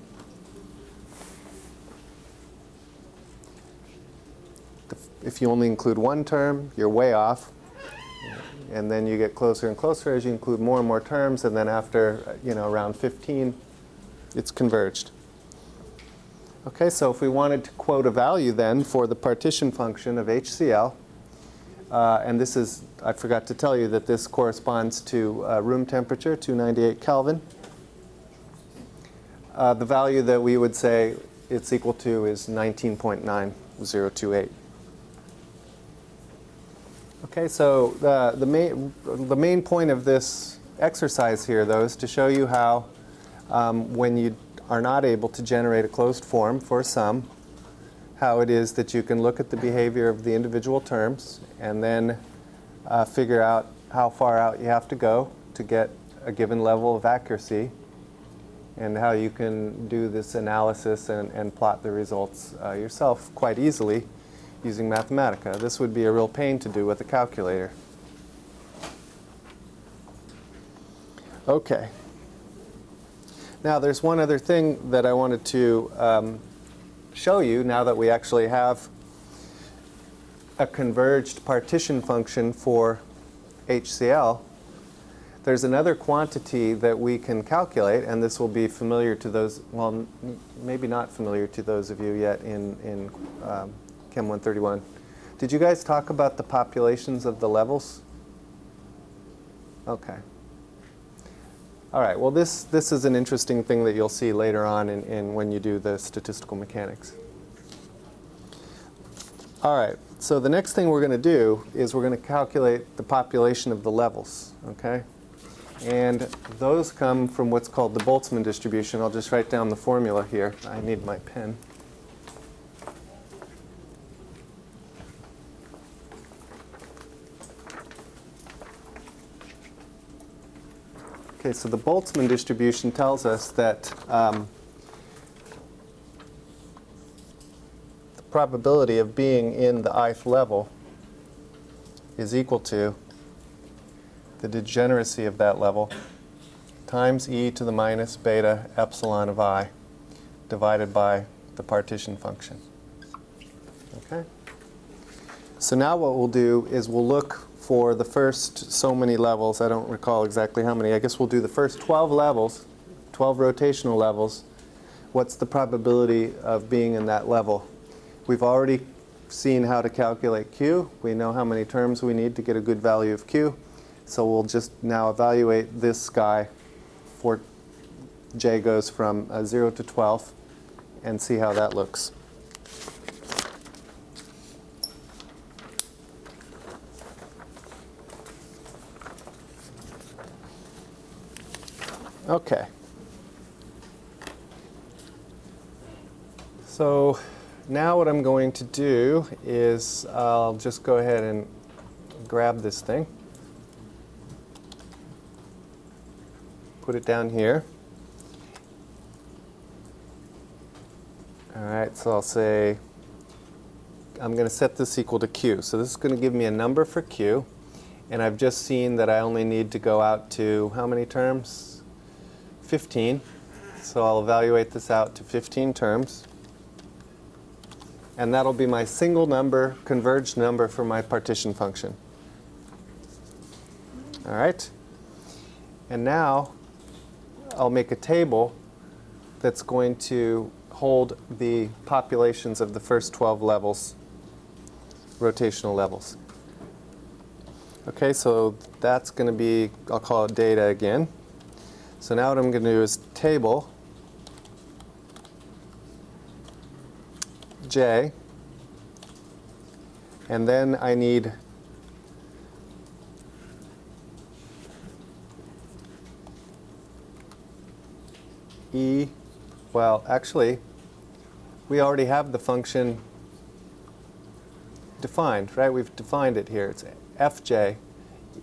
if you only include one term, you're way off. And then you get closer and closer as you include more and more terms. And then after, you know, around 15, it's converged. Okay, so if we wanted to quote a value then for the partition function of HCl, uh, and this is, I forgot to tell you that this corresponds to uh, room temperature, 298 Kelvin. Uh, the value that we would say it's equal to is 19.9028. Okay, so the, the, main, the main point of this exercise here, though, is to show you how um, when you are not able to generate a closed form for a sum, how it is that you can look at the behavior of the individual terms and then uh, figure out how far out you have to go to get a given level of accuracy and how you can do this analysis and, and plot the results uh, yourself quite easily using Mathematica. This would be a real pain to do with a calculator. Okay. Now there's one other thing that I wanted to um, show you now that we actually have a converged partition function for HCl. There's another quantity that we can calculate, and this will be familiar to those, well, maybe not familiar to those of you yet in, in um, Chem 131. Did you guys talk about the populations of the levels? Okay. All right, well this, this is an interesting thing that you'll see later on in, in when you do the statistical mechanics. All right, so the next thing we're going to do is we're going to calculate the population of the levels, okay? And those come from what's called the Boltzmann distribution. I'll just write down the formula here. I need my pen. Okay, so the Boltzmann distribution tells us that um, the probability of being in the ith level is equal to the degeneracy of that level times e to the minus beta epsilon of i divided by the partition function. Okay? So now what we'll do is we'll look for the first so many levels. I don't recall exactly how many. I guess we'll do the first 12 levels, 12 rotational levels. What's the probability of being in that level? We've already seen how to calculate Q. We know how many terms we need to get a good value of Q. So we'll just now evaluate this guy for J goes from uh, 0 to 12 and see how that looks. Okay. So now what I'm going to do is I'll just go ahead and grab this thing. Put it down here. All right, so I'll say I'm going to set this equal to q. So this is going to give me a number for q. And I've just seen that I only need to go out to how many terms? 15. So I'll evaluate this out to 15 terms. And that'll be my single number, converged number for my partition function. All right? And now I'll make a table that's going to hold the populations of the first 12 levels, rotational levels. Okay, so that's going to be, I'll call it data again. So now what I'm going to do is table j, and then I need e, well, actually, we already have the function defined, right? We've defined it here. It's fj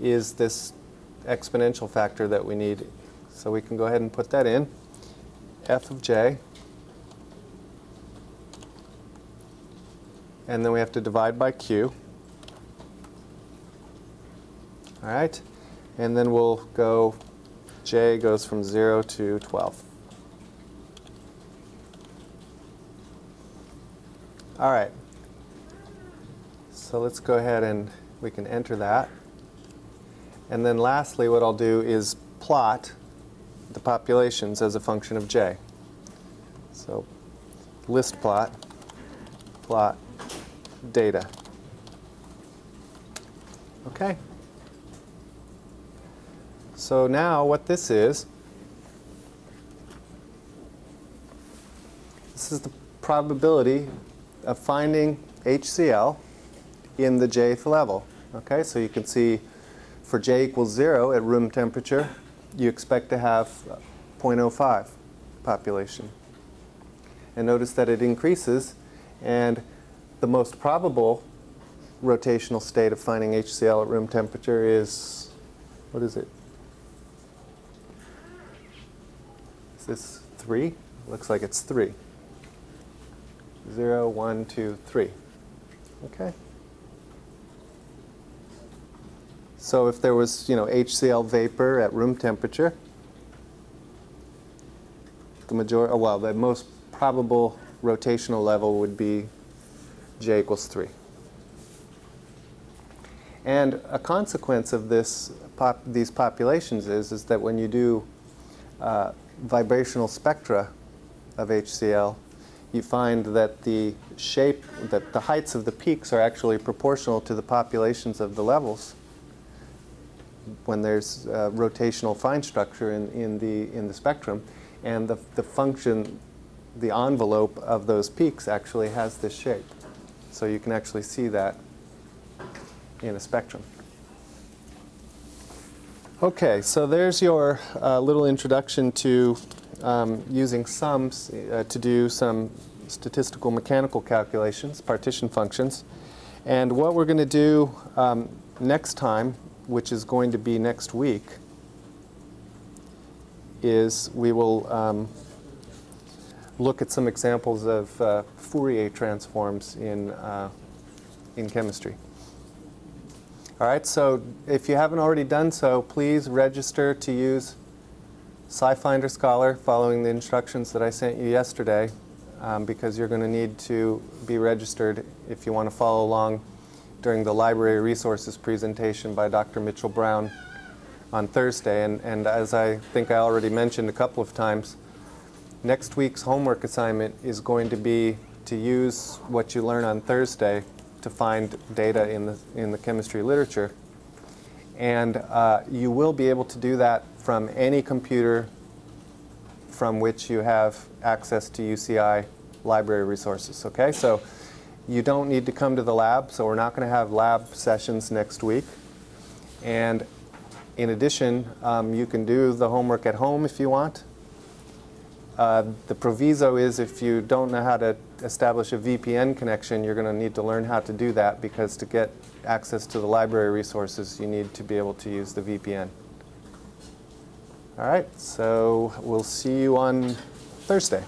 is this exponential factor that we need. So we can go ahead and put that in. f of j. And then we have to divide by q. All right? And then we'll go, j goes from 0 to 12. All right. So let's go ahead and we can enter that. And then lastly, what I'll do is plot the populations as a function of j. So list plot, plot data. Okay. So now what this is, this is the probability of finding HCl in the jth level. Okay, so you can see for j equals 0 at room temperature, you expect to have 0.05 population. And notice that it increases, and the most probable rotational state of finding HCl at room temperature is, what is it? Is this 3? Looks like it's 3. 0, 1, 2, 3. Okay? So if there was, you know, HCl vapor at room temperature, the majority, oh, well, the most probable rotational level would be J equals 3. And a consequence of this pop, these populations is, is that when you do uh, vibrational spectra of HCl, you find that the shape, that the heights of the peaks are actually proportional to the populations of the levels when there's uh, rotational fine structure in, in, the, in the spectrum. And the, the function, the envelope of those peaks actually has this shape. So you can actually see that in a spectrum. Okay, so there's your uh, little introduction to um, using sums uh, to do some statistical mechanical calculations, partition functions. And what we're going to do um, next time which is going to be next week, is we will um, look at some examples of uh, Fourier transforms in, uh, in chemistry. All right, so if you haven't already done so, please register to use SciFinder Scholar following the instructions that I sent you yesterday um, because you're going to need to be registered if you want to follow along during the library resources presentation by Dr. Mitchell Brown on Thursday. And, and as I think I already mentioned a couple of times, next week's homework assignment is going to be to use what you learn on Thursday to find data in the, in the chemistry literature. And uh, you will be able to do that from any computer from which you have access to UCI library resources, okay? So you don't need to come to the lab, so we're not going to have lab sessions next week. And in addition, um, you can do the homework at home if you want. Uh, the proviso is if you don't know how to establish a VPN connection, you're going to need to learn how to do that because to get access to the library resources, you need to be able to use the VPN. All right, so we'll see you on Thursday.